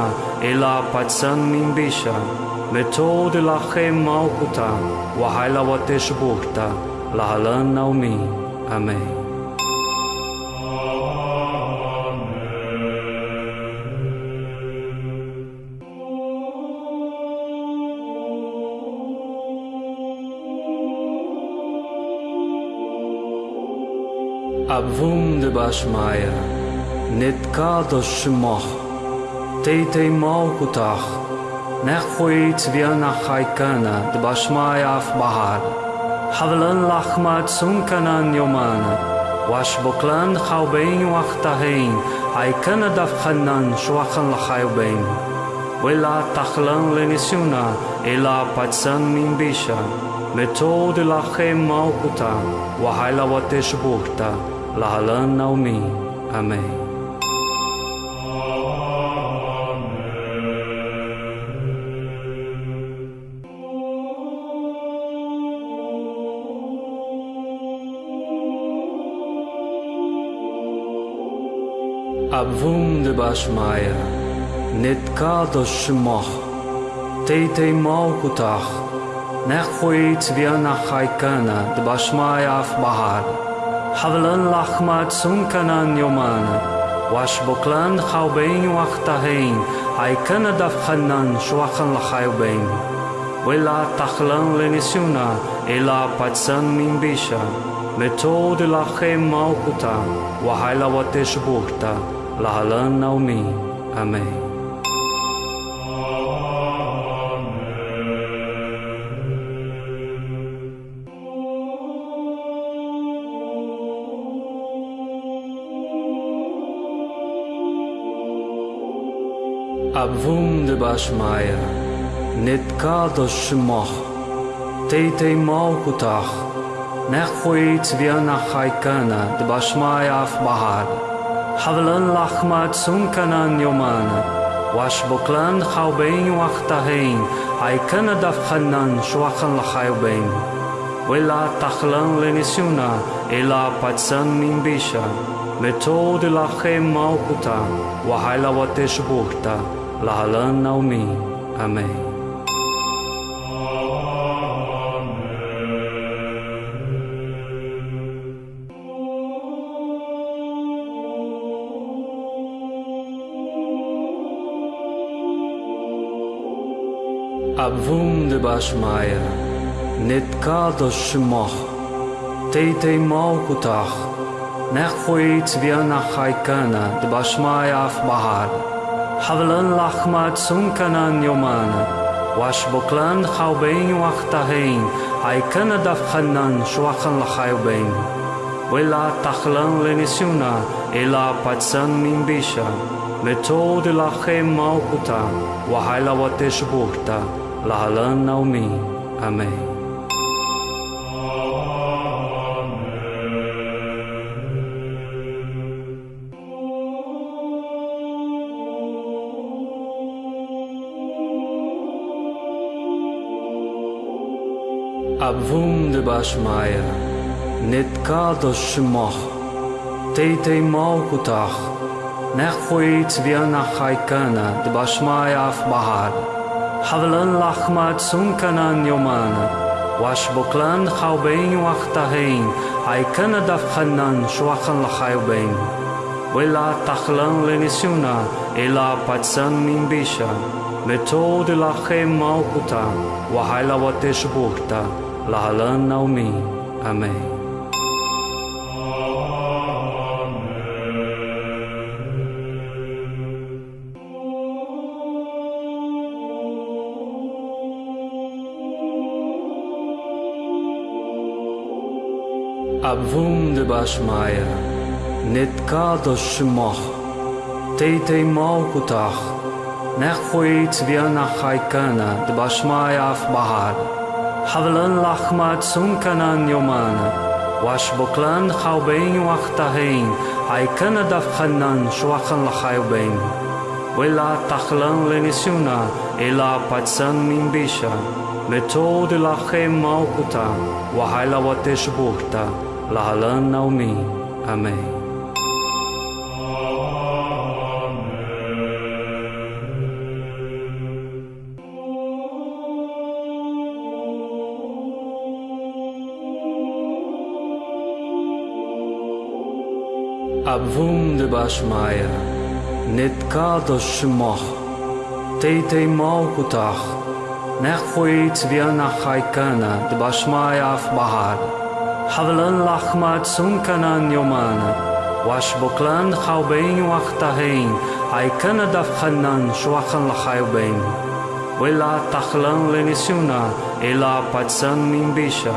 ela patsan mimbisha metode lachem malkuta wahala wateshburta lahalan naumi amen Abvum de bashmaja, nit ka do shmoh, teitei mau kutach, nechuit viana haikana de bashmaja af bahar, havlan lachmat sunkanan yomana, wash boklan chaubein wachtahein, haikana davchanan shwachan lachayubein. Wela tachlan lenisuna, ela patsan min bisha, מתו דלכם מלכותה, והילה ותשבוכתה. Lahalan Naomi. Amém. Abvum de Bashmaya, Netkadosh Shmoch, Teitei Malkutach, Nechhuit Vianach Haikana, de Bashmaya Bahar, حبلن لحمات سمكنان يومان واشبوكلان خوبين وقتهين اي كان دفخنان شوخن لخيوبين ولا تخلن لنسيونا إلا باتسان من بيشا متود لخي موكتا وحيلا وتشبوكتا لهلن نومي أمين de Basmaier, net kalt als schmach, tete maukutach, nech choit via nach haikana de Basmaier af bahar, havlan lachmat sunkanan yomana, wash boklan chaubein wachtahein, haikana dafchanan shwachan lachayubein, wela tachlan lenisuna, ela patsan minbisha, מתור דלחם מלכותה, והילה ותשבוכתה. Lahalan Naomi. Amém. Abvum de Bashmaya, Netkadosh Shmoch, Teitei Malkutach, Nechhuit Vianach Haikana, de Bashmaya af حبلن لحمات سمكنان يومانا واشبقلان خوبين وقتهين عيكنا دفخنان شوخن لخيوبين ولا تخلن لنسيونا إلا باتسان من بيشا متود لخي موقتا وحيلا وتشبورتا لهلن نومي أمين Вунде башмайы, нетка дошмах, тейте маукутах, нехуи цвена хайкана, дбашмай аф бахар. Хавлан лахмат сунканан йомана, ваш буклан хавбейн вахтахейн, айкана давханнан швахан лахайбейн. Вела тахлан ленисюна, ела пацан минбиша, методи лахе маукута, вахайлаватеш бухта. Lahalan Naomi. Amém. Abvum de Bashmaya, Netkadosh Shmoch, Teitei Malkutach, Nechhuit Vianach Haikana, de Bashmaya af حبلان لحمات سمكنان يومانا واشبوكلان خاوبين وقتهين عي كان دفخنان شوخن لخاوبين ولا تخلان لنسيونا إلا باتسان من بيشا متود لخي موقتا وحيلا وتشبوكتا لهلان نومي أمين Nebashmaya, Netkadoshmoch, Tete Maukutach, Nechuit Vianachaikana, Dbashmaya af Bahar, Havlan Lachmat Sunkanan Yomana, Washboklan Chaubein Wachtahein, Aikana Dafchanan Shwachan Lachayubein, Vila Tachlan Lenisuna, Ela Patsan Mimbisha,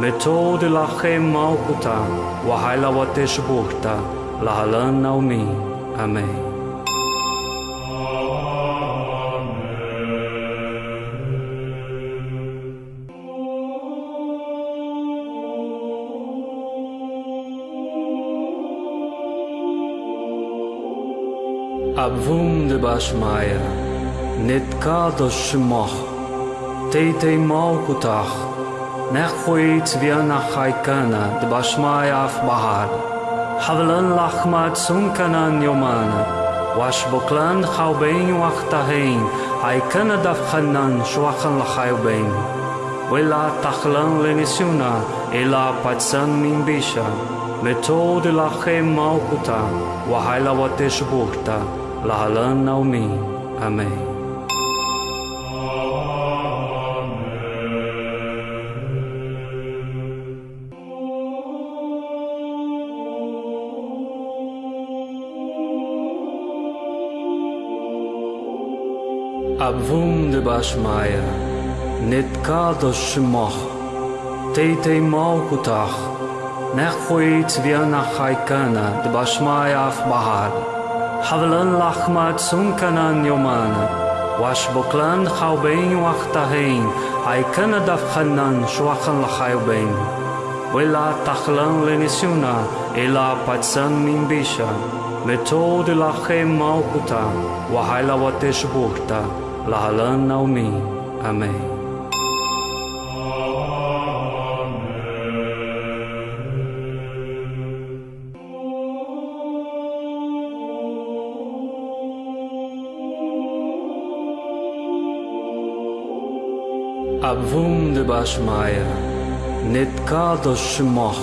מתוד לכם מלכותה, והילה ותשבוכתה. Lahalan Naumim. Amém. Abvum de Bashmaya, Nitkadosh Moch, Teitei Malkutach, Nechwit Viana Haikana de Bashmaya Bahar. حبلن لحمات سمكنان يومانا واش بوكلان خوبين وقتهين هاي كان دفخنان شوخن لخيوبين ولا تخلن لنسيونا إلا باتسان من بيشا متود لخي موقتا وهاي لواتش بوكتا لهلن نومي أمين Aschmeier, net kader schmach, Tete Maukutach, Nechfoit wir nach Haikana, de Bashmaya Bahar, Havlan Lachma Tsunkanan Yomana, Washbuklan Haubein Wachtahain, Haikana Dafhanan Shwachan Lachaubein, Willa Tachlan Lenisuna, Ila Patsan Mimbisha, Metod Lachem Maukuta, Wahaila Watesh Bukta, Lahalan naumi. Amém. Abvum de Bashmaya, Netkadosh Shmoch,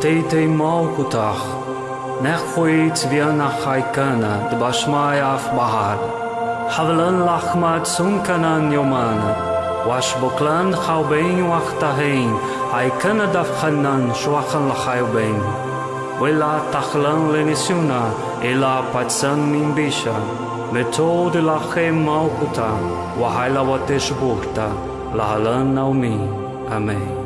Teitei Malkutach, Nechfoit Viana Haikana de Bashmaya Bahar. حبلان لحمات سمكنان يومانا واشبقلان خاوبين وقتهين عي كان دفخنان شوخن لخايبين ولا تخلان لنسيونا إلا باتسان من بيشا متود لخي موقتا وحيلا وتشبورتا لهلان نومي أمين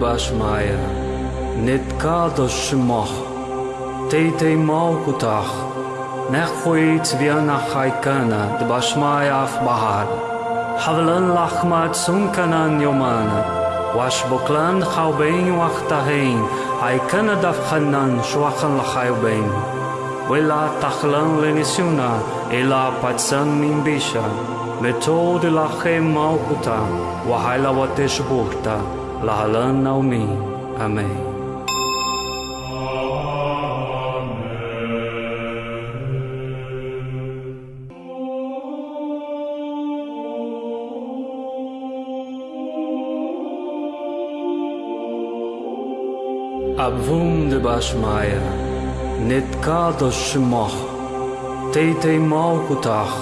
bashmaja Nid ka do shmoh Tejtej mauku tah Nehhuit vjena hajkana Dë bashmaja af bahar Havlën lahmat sunkanan jomana Wash buklan khawbein waqtahein Hajkana daf khannan shwakhan lakhayubein Wela takhlan lenisuna Ila patsan min bisha Metod lahe maukuta Wahayla watesh bukta Lalan Naomi. Amém. Abvum de Bashmaya, Nitkados Shimoch, Teitei Malkutach,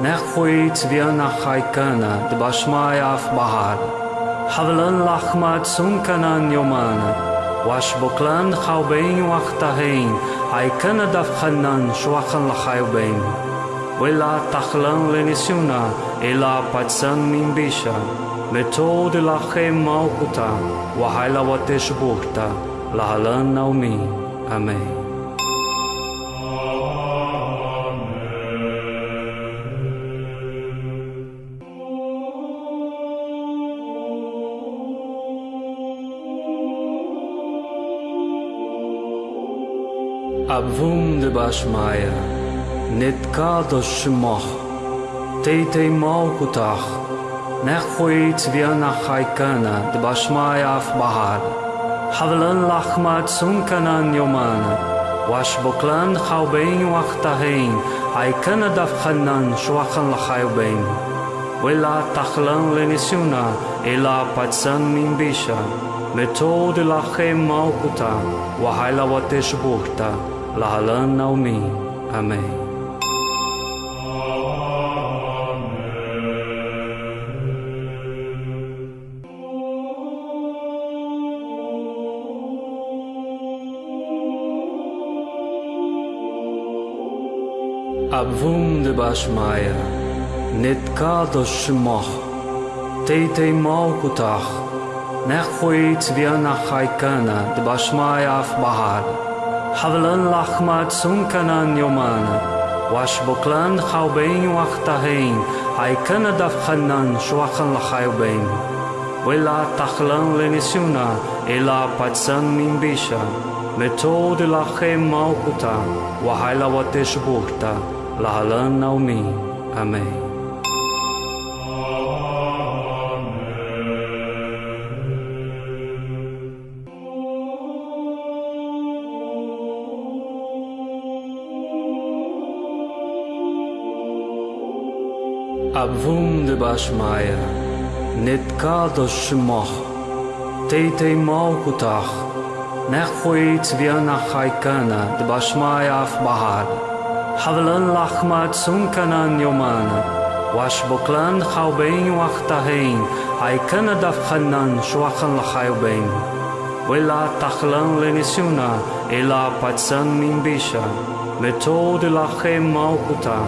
Nechweit Viana Haikana de Bashmaya Afbahar. حبلن لحمات سمكنان يومان واشبقلان خوبين وقتهين عي كان دفخنان شوخن لخيبين ولا تخلن لنسيونا إلا باتسان من بيشا متود لخي موقتا وحيلا وتشبوكتا لهلن نومي أمين vum de bashmaja Net ka do shmoch Tejtej mau kutach نخويت بيانا خايكانا دباشمايا في بحر حبلن لحمات سنكنان يومانا واش بوكلان خاوبين وقتهين عيكانا دفخنان شوخن لخايبين ولا تخلن لنسيونا إلا باتسان من بيشا متود لخي موكتا وحيلا وتشبوكتا Lahalan Naomi. Amém. Abvum de Bashmaya, Nitkados Shmoch, Teite Malkutach, Nechhuit Viana Chaikana, de Bashmaya حبلن لحمات سنكنان يومانا واشبوكلان خاوبين وقتهين هاي كان دفخنان شوخن لخايبين ولا تخلن لنسيونا إلا باتسان من بيشا מתוד לכם מלכותה, והילה ותשבוכתה, להלן נעמי, אמן. A vum de bashmayer, net ka do shmoch, teitei mau kutach, nech choit vian a chaikana de bashmaya af bahar, havlan lachmat sunkanan yomana, wash boklan chaubein wachtahein, haikana dafchanan shwachan lachayubein. ولا تخلن لنسيونا إلا باتسان من بيشا متود لخي موقتا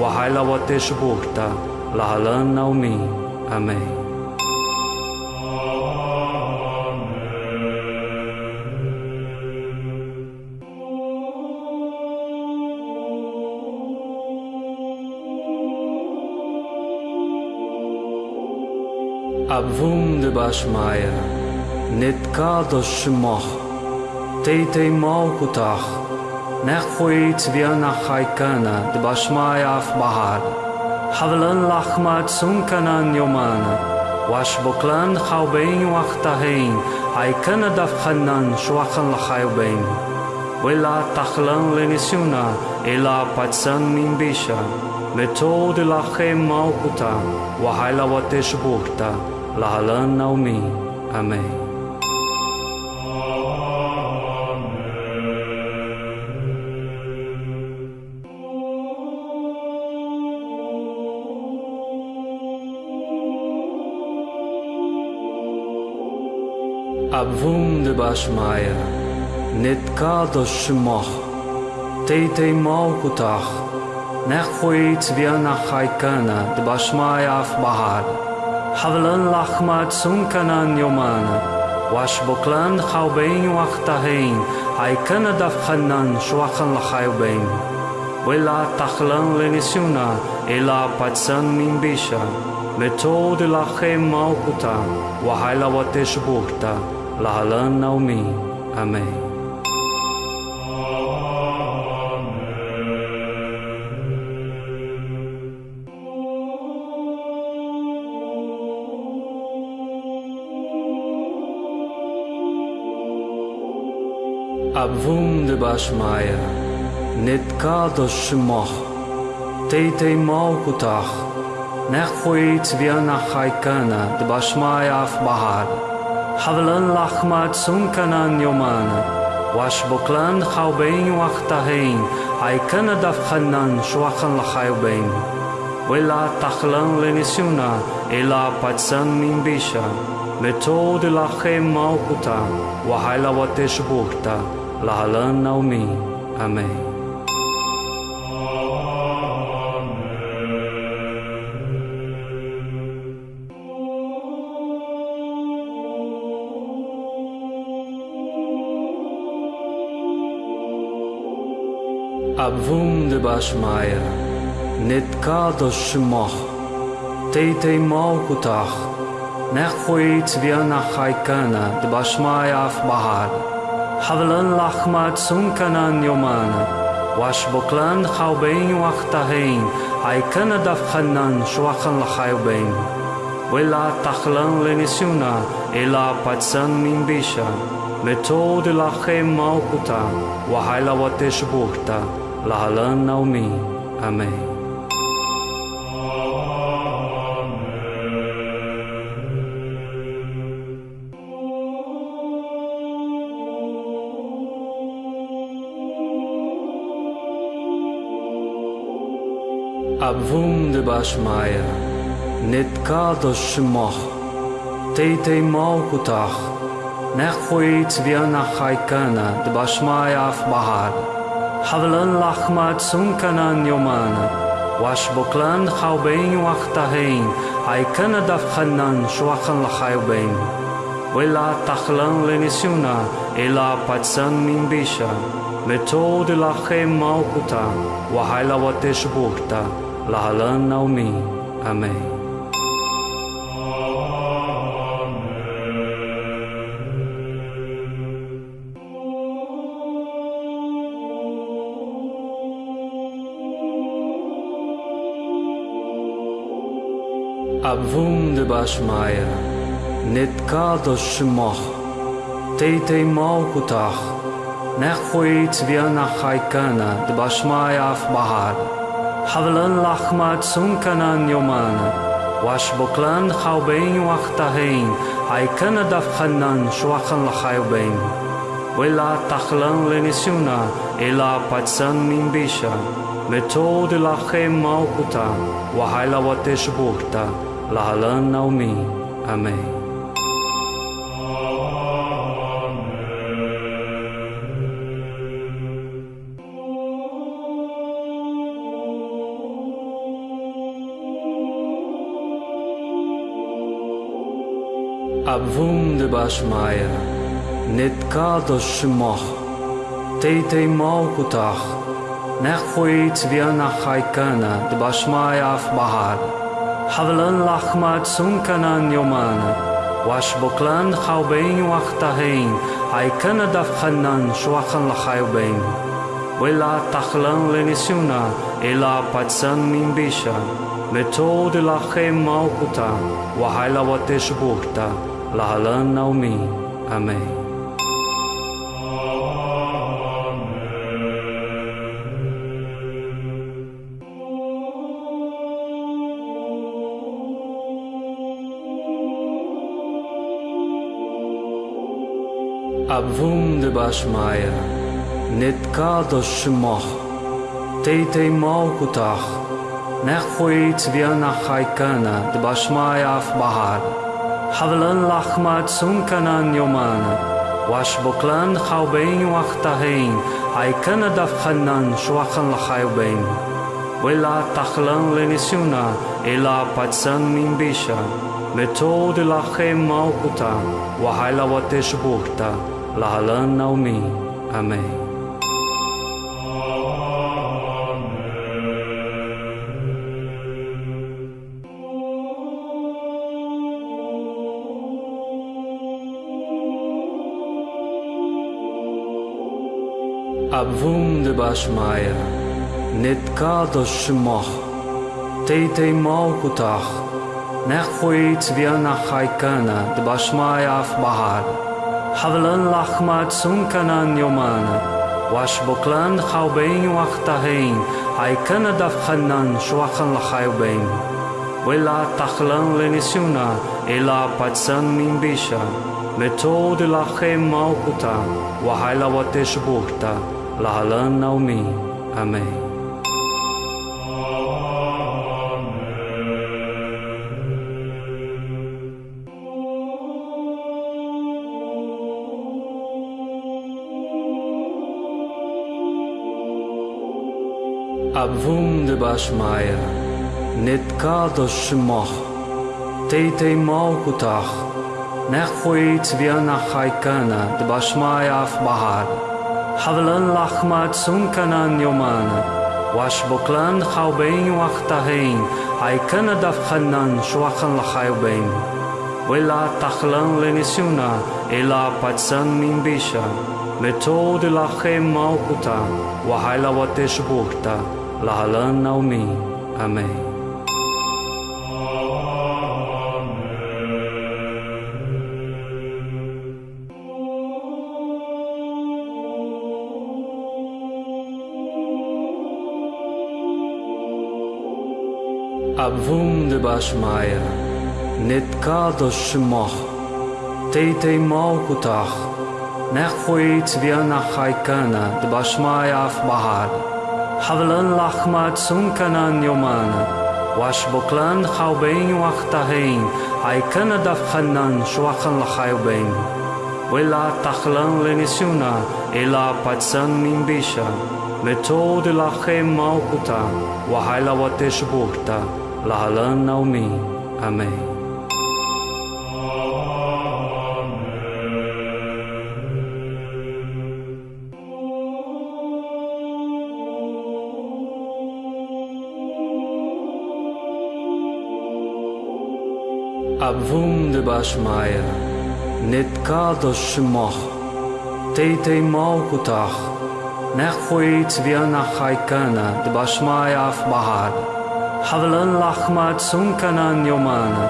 وحيلا وتشبوكتا Lahalan Naomi. Amém. Abvum de Bashmaya, Nitkados Shmoch, Teite Malkutach, Nechhuit Viana Chaikana, de Bashmaya af حبلن لحمة سمكنان يومان واشبكلان خوبين وقتهين أي كان دفخنان شوخن لخيبين ولا تخلن لنسيونا إلا باتسان من بيشا متود لخي موقتا وحيلا وتشبوكتا لهلن نومي أمين vum de bashmaya Net ka do shmoch Teitei mau kutach Nech choit vian a chaikana de bashmaya af bahar Havlan lachma tsunkanan yomana Wash boklan chawbein wachtahein Haikana davchanan shwachan lachayubein Wela tachlan lenisuna Ela patsan min bisha מתור דלכם מלכותה, והילה ותשבוכתה. Lahalan Naomi. Amém. Abvum de Bashmaya, Nitkados Shmoch, Teite Malkutach, Nechhuit Viana Chaikana, de Bashmaya af חבלן לחמה צונקנן יומן, ושבוקלן חרבין וחתהין, עיקן דפחנן שווחן לחיובין. ולא תחלן לניסיונה, אלא פצן ממבישה. מתוד לכם מלכותה, והילה ותשבוכתה, להלן נעמי. אמן. Abwunde bashmaja Net ka do shmoh Tejtej malku tah Nechojit vjena hajkana de bashmaja v bahar Havlan lahma tsunkanan jomana Wash boklan haubein wachtahein Haykana davhanan shwachan lahayubein Wela tahlan lenisuna Ela patsan min bisha Metod lahem malkuta Wahayla watesh buhta Lahalan naumi. Amém. Abvum de Bashmaya, Nitkados Shmoch, Teite Malkutach, Nechwit Vianachaikana, de Bashmaya af حبلان لحمات سمكنان يومان واشبكلان خاوبين وقتهين عي كان دفخنان شوخن لخاوبين ولا تخلان لنسيونا إلا باتسان من بيشا متود لخي موكوتا وحيلا وتشبوكتا لهلان نومي أمين вунде башмая, нетка до шмох, тейте малкутах, нехуит вена хайкана, д башмая аф бахар, хавлан лахмат сунканан йомана, ваш боклан хавбейн вахтахейн, хайкана давханан швахан лахайбейн. Вела тахлан ленисюна, ела пацан минбиша, מתו דלחם מלכותה, והילה ותשבוכתה. Lahalan naumi. Amém. Abvum de Bashmaya, Nitkados Shmoch, Teite Malkutach, Nechwit Vianachaikana, de Bashmaya حبلن لحمات سمكنان يومان واش بوكلان خاوبين وقتهين هاي كان دفخنان شوخن لخاوبين ولا تخلن لنسيونا إلا باتسن من بيشا متود لخي موقتا وهاي لواتش بوكتا لهلن نومي أمين hab wunderbar Meier, net kader schmach, tete maukutach, nechoit wir nach Haikana, de Bashmaya af Bahar, havlan lachmat sunkanan yomana, wash boklan chaubein wachtahein, Haikana daf hanan schwachan lachaubein, wela tachlan lenisuna, ela patsan minbisha, מתור דלחם מלכותה, והילה ותשבוכתה. Lahalan naumi. Amém. Abvum de Bashmaya, Nitkados Shmoch, Teite Malkutach, Nechwit Vianachaikana, de Bashmaya حبلان لحمات سمكنان يومان واش بوكلان خاوبين وقتهين عي كان دفخنان شوخن لخاوبين ولا تخلان لنسيونا إلا باتسان من بيشا מתוד לכם מלכותה, וחיילה ותשבוכתה, להלן נעמי, אמן. Ab wunderbarsch Meier, net kados schmach, Tete maukutach, nech choit wir nach Haikana, de Bashmaya af Bahar. Havlan lachmat sunkanan yomana, wash boklan chaubein wachtahein, Haikana daf chanan shwachan lachayubein. Wela tachlan lenisuna, ela patsan min bisha, מתו דלכם מלכותה, והילה ותשבוכתה. Lahalan naumi. Amém. Abvum de Bashmaya, Netkadosh Shmoch, Teitei Malkutach, Nechhuit Vianach Haikana, de Bashmaya af Bahar, Havlan Lachmat Sunkanan Yomana, Washboklan Chaubein Wachtahein, Haikana Daf Hanan Shwachan Lachayubein, Wela Tachlan Lenisuna, Ela Patsan Mimbisha, Methode Lachem Malkuta, Wahaila Wateshburta, להלן נעמי, אמן. Abvum de Bashmaya, Netkado Shmoch, Teite Malkutach, Nechhuit Vianach Haikana, de Bashmaya af Bahar. Havlan lachmat sunkanan yomana.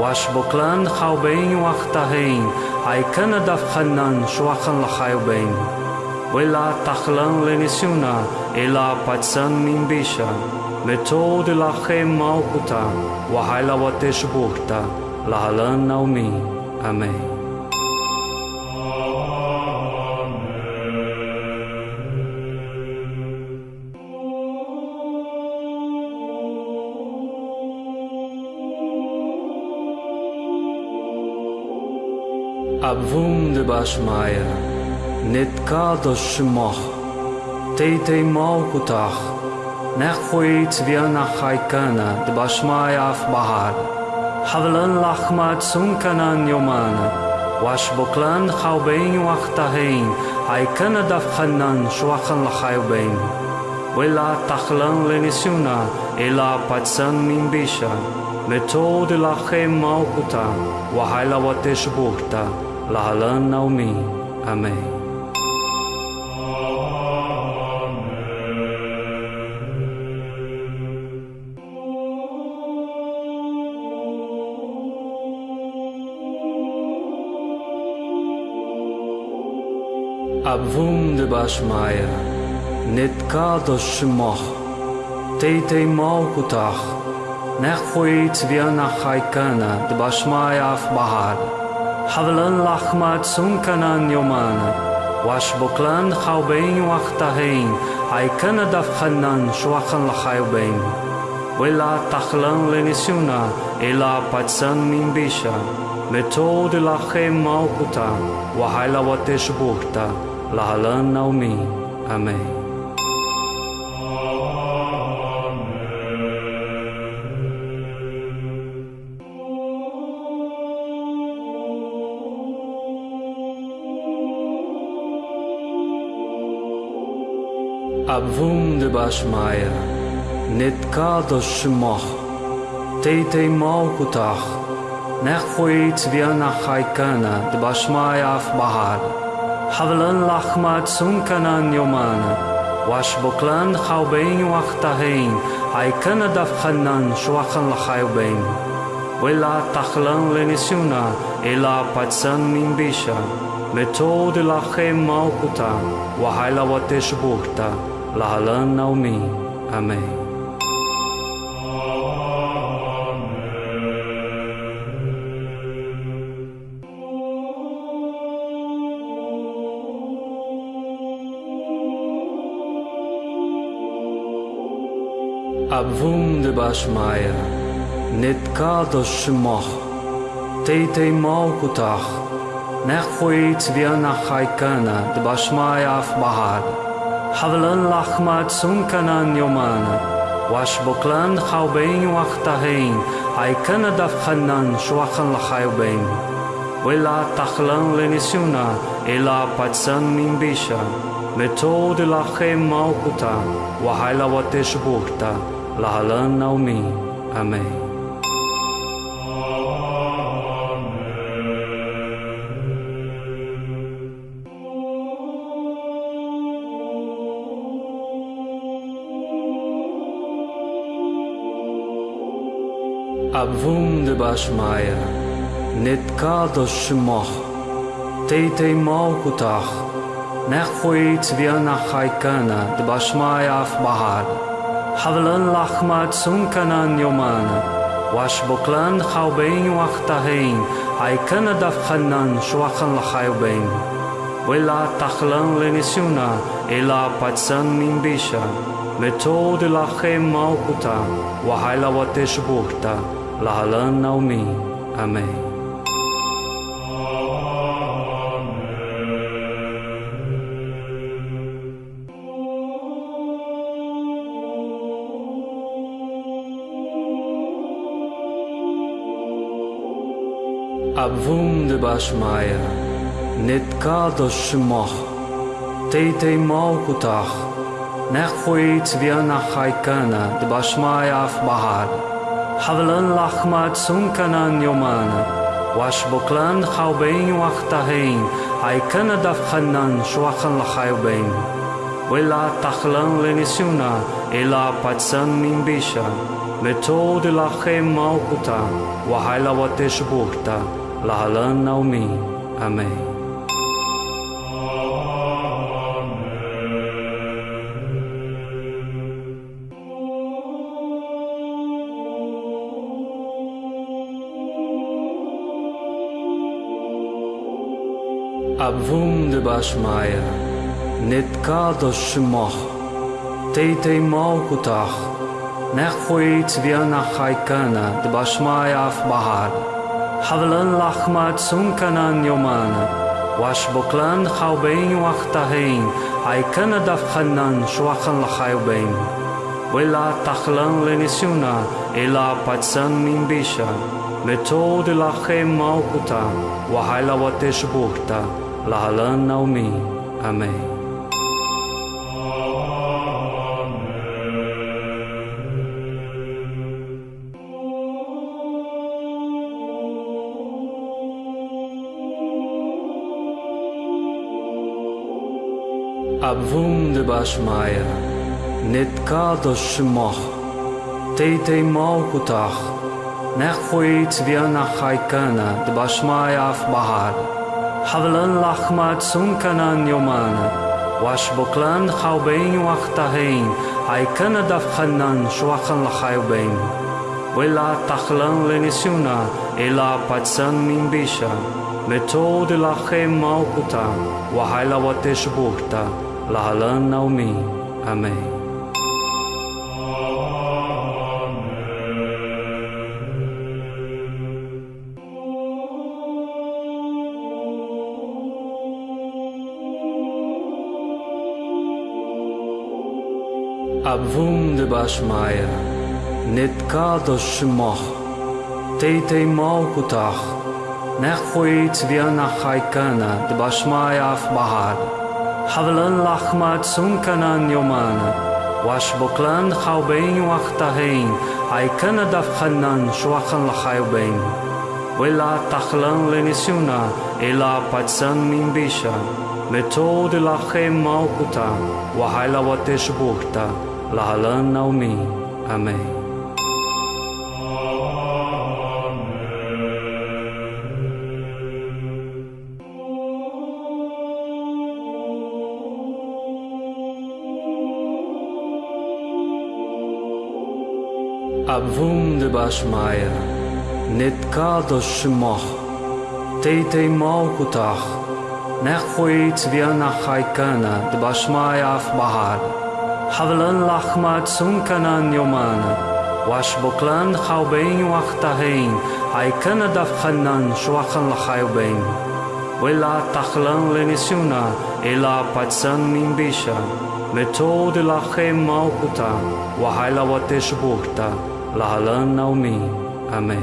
Washboklan chaubein wachtahein. Haikana daf chanan shwachan lachayubein. Wela tachlan lenisuna. Ela patsan mimbisha. Metode lachem malkuta. Wahaila wateshburta. Lahalan naumi. Amém. Abvum de Bashmaya, Netkadosh Shmoch, Teitei Malkutach, Nechhuit Vianach Haikana, de Bashmaya af havelen lachmat sunkanan yoman Washboklan boklan khaubein wachtahein ay kana daf khanan shwachan wela tachlan lenisuna ela patsan min bisha meto de lache malkuta wahaila wateshburta lahalan naumi amen Abwunde bashmaja Net ka do shmoh Tej tej mau kutach Nech khuit vjana khaykana D bashmaja af bahar Havlan lachmat sunkanan yomana Wash buklan khawbein waqtahein Haykana daf khannan shwakhan lakhaybein Wela takhlan lenisuna Ela patsan min bisha Metod lachem mau kuta Wahayla watesh buhta Lahalan naumi. Amém. Abvum de Bashmaya, Netkado Shmoch, Teitei Malkutach, Nechhuit Vianach Haikana, de Bashmaya حبلن لحمات سمكنان يومان واشبقلان خوبين وقتهين عي كان دفخنان شوخن لخيبين ولا تخلن لنسيونا إلا باتسان من بيشا متود لخي موقتا وحيلا وتشبوكتا لهلن نومي أمين להלן נעמי, אמן. Abvum de Bashmaya, Netkadosh Shmoch, Teitei Malkutach, Nechhuit Vianach Haikana, de Bashmaya af Bahar, Havlan lachmat sunkanan yomana. Washboklan chaubein wachtahein. Haikana daf chanan shwachan lachayubein. Wela tachlan lenisuna. Ela patsan mimbisha. Metode lachem malkuta. Wahaila wateshburta. Lahalan Naomi. Amém. Abvum de Bashmaya, Netkados Shmoch, Teitei Malkutach, Nechvoit Viana Haikana de Bashmaya Afbahar. حبلن لحمات سنكنان يومانا واشبقلان خوبين وقتهين عيكنا دفخنان شوخن لخيوبين ولا تخلن لنسيونا إلا باتسن من بيشا متود لخيم موقتا وحيلا وتشبوكتا لهلن نومي أمين A bhúm de basmaia, Nid cada simach, Teite maukutach, Nech chuit viana chaikana de basmaia af bahad. Havlan lachmat sunkanan yomana, Wash boklan chaubein wachtahein, Aikana dafchanan shuachan lachayubein. Wela tachlan lenisuna, Ela patsan min bisha, Metod ilachem maukuta, Wahaila watesh bukta, Lahalan naumi. Amen. Abvum de Bashmaya, Nitkado Shmoch, Teite Malkutach, Nechwit Vianach Haikana, de Bashmaya حبلن لحمات سمكنان يومان واشبكلان خوبين وقتهين اي كان دفخنان شوخن لخيوبين ولا تخلن لنسيونا إلا باتسان من بيشا متود لخي موكتا وحيلا وتشبوكتا لهلن نومي أمين Abwunde bashmaja, net ka do shmoh, tejtej mokutah, نخویت ویانا خایکانا دباشمای آف بحار حولن لحمات سنکنان یومانا واش بکلان خوابین وقتهین ایکانا دفخنان شوخن لخایبین ویلا تخلن لنسیونا ایلا پاتسان من بیشا متود لخی موکتا و حیلواتش بورتا Lahalan naumi. Amen. Abvum de Bashmaya, Nitkado Shmoch, Teite Malkutach, Nechwit Vianach Haikana, de Bashmaya حبلن لحمات سمكنان يومانا واشبقلان خوبين وقتهين اي كان دفخنان شوخن لخيوبين ولا تخلن لنسيونا إلا باتسان من بيشا متود لخيم موقتا وحيلا وتشبوكتا لهلن نومي أمين Wateshburta, להלן נעמי, אמן. Abvum de Bashmaya, Nitkado Shmoch, Teite Malkutach, Nechwit Vianach Haikana, de Bashmaya af Bahar, Havlan lachmat sunkanan yomana. Washboklan chaubein wachtahein. Haikana daf chanan shwachan lachayubein. Wela tachlan lenisuna. Ela patsan mimbisha. Methode lachem malkuta. Wahaila watesh burta. Lahalan naumi. Amen.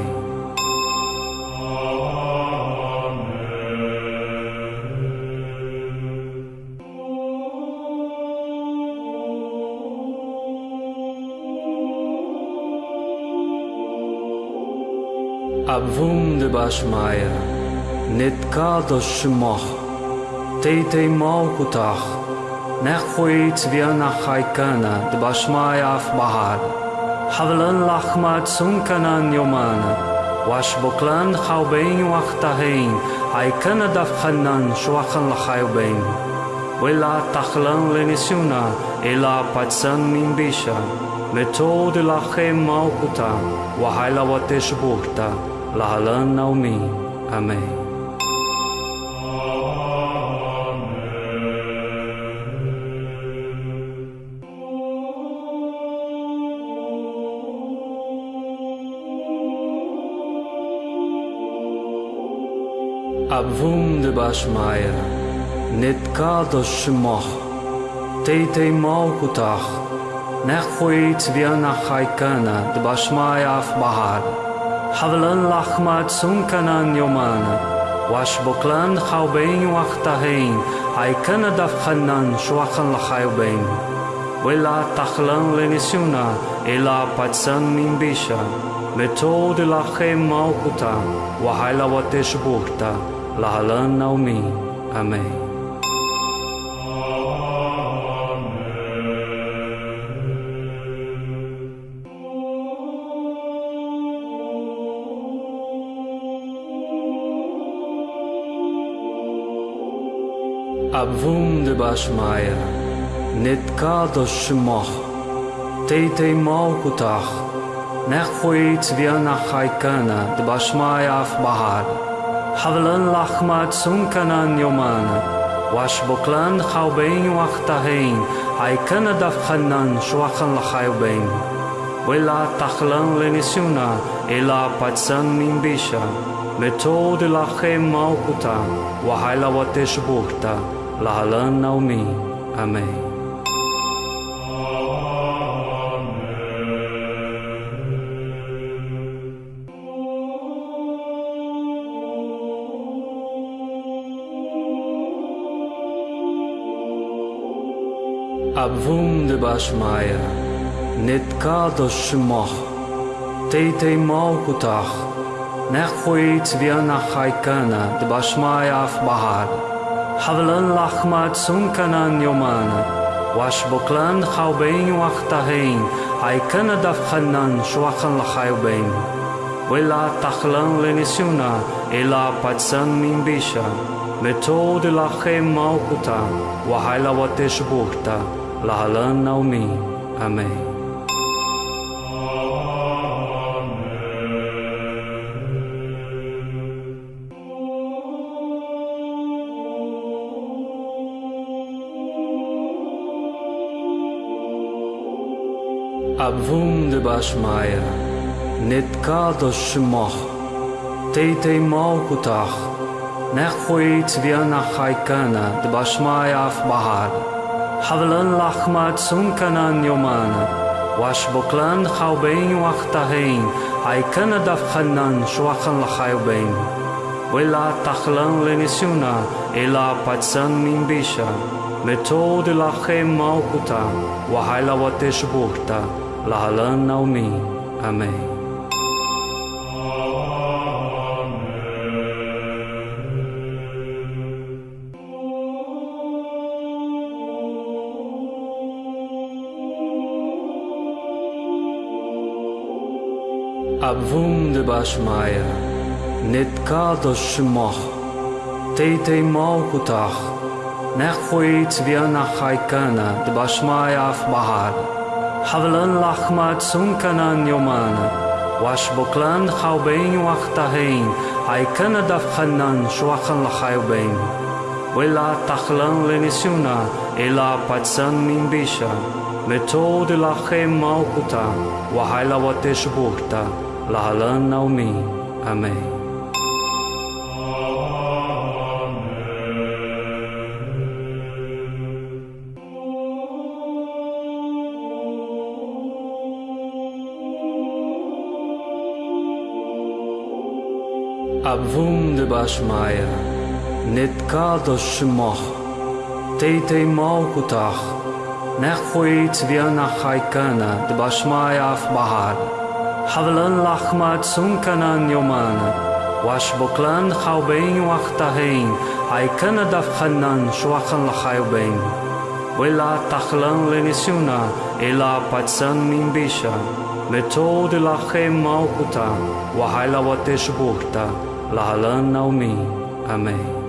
Abvum de Bashmaya, Nitkado Shmoch, Teite Malkutach, Nechwit Vianach Haikana, de Bashmaya af حبلان لحمات سمكنان يومانا واشبقلان خاوبين وقتهين عي كان دفخنان شوخن لخاوبين ولا تخلان لنسيونا إلا باتسان من بيشا متود لخي موقتا وحيلا وتشبورتا لهلان نومي أمين башмайер неткадо шумох тейтей молкутах нехуит вена хайкана дбашмаяв бахар хавлан лахмат сунканан йомана вашбуклан хавбейн вахтахейн айкана давханнан шуахан лахайбейн вела тахлан ленисюна эла патсан минбиша метод лахе малкута вахайлаватеш бухта Lahalan Naomi. Amen. Abvum de Bashmaya, nit kadosh shmoch, teite malkutach, nechvoit vianach haikana de Bashmaya bahar, חבלן לחמה צום כנן יומן, ושבוקלן חרבין וחתהין, עיקן הדף חנן שוחן לחיובין. ולא תחלן לניסיונה, אלא פצן ממבישה, מתור דלכם מלכותה, והילה ותשבוכתה, להלן נעמי, אמן. wunde bashmaja Net ka do shmach Te te mau kutach Nech khuit viana khaykana De bashmaja af bahar Havlan lachmat sunkanan yomana Wash boklan khawbein waqtahin Haykana daf khannan shwakhan lakhaybein Wela takhlan lenisuna Ela patsan min bisha Metod lachem maukuta Wahayla watesh bukta Lahalan Naomi. Amen. Abvum de Bashmaya, nit kadosh shmoch, teite malkutach, nechvoit vianach haikana de Bashmaya bahar, حبلان لحمات سمكنان يومانا واشبقلان خوبين وقتهين هاي كان دفخنان شوخن لخايبين ولا تخلان لنسيونا إلا باتسان من بيشا متود لخي موقتا وحيلا وتشبورتا لهلان نومي أمين Schmeier, net kader schmach, teite maukutach, نخويت بيانا خايكانا دباشمايا في بحر حبلن لحمة سنكنان يومانا واش بقلان خوبين وقتهين عيكانا دفخنان شوخن لخيوبين ولا تخلن لنسيونا إلا باتسان من بيشا متود لخي موقتا وحيلا وتشبوكتا Lahalan Naomi. Amen. Abvum de Bashmaya, nit kadosh shmoch, teite malkutach, nechvoit vianach haikana de Bashmaya af حبلن لحمات سمكنان يومان واشبقلان خوبين وقتهين اي كان دفخنان شوخن لخيوبين ولا تخلن لنسيونا إلا باتسان من بيشا متود لخي موقتا وحيلا وتشبوكتا لهلن نومي أمين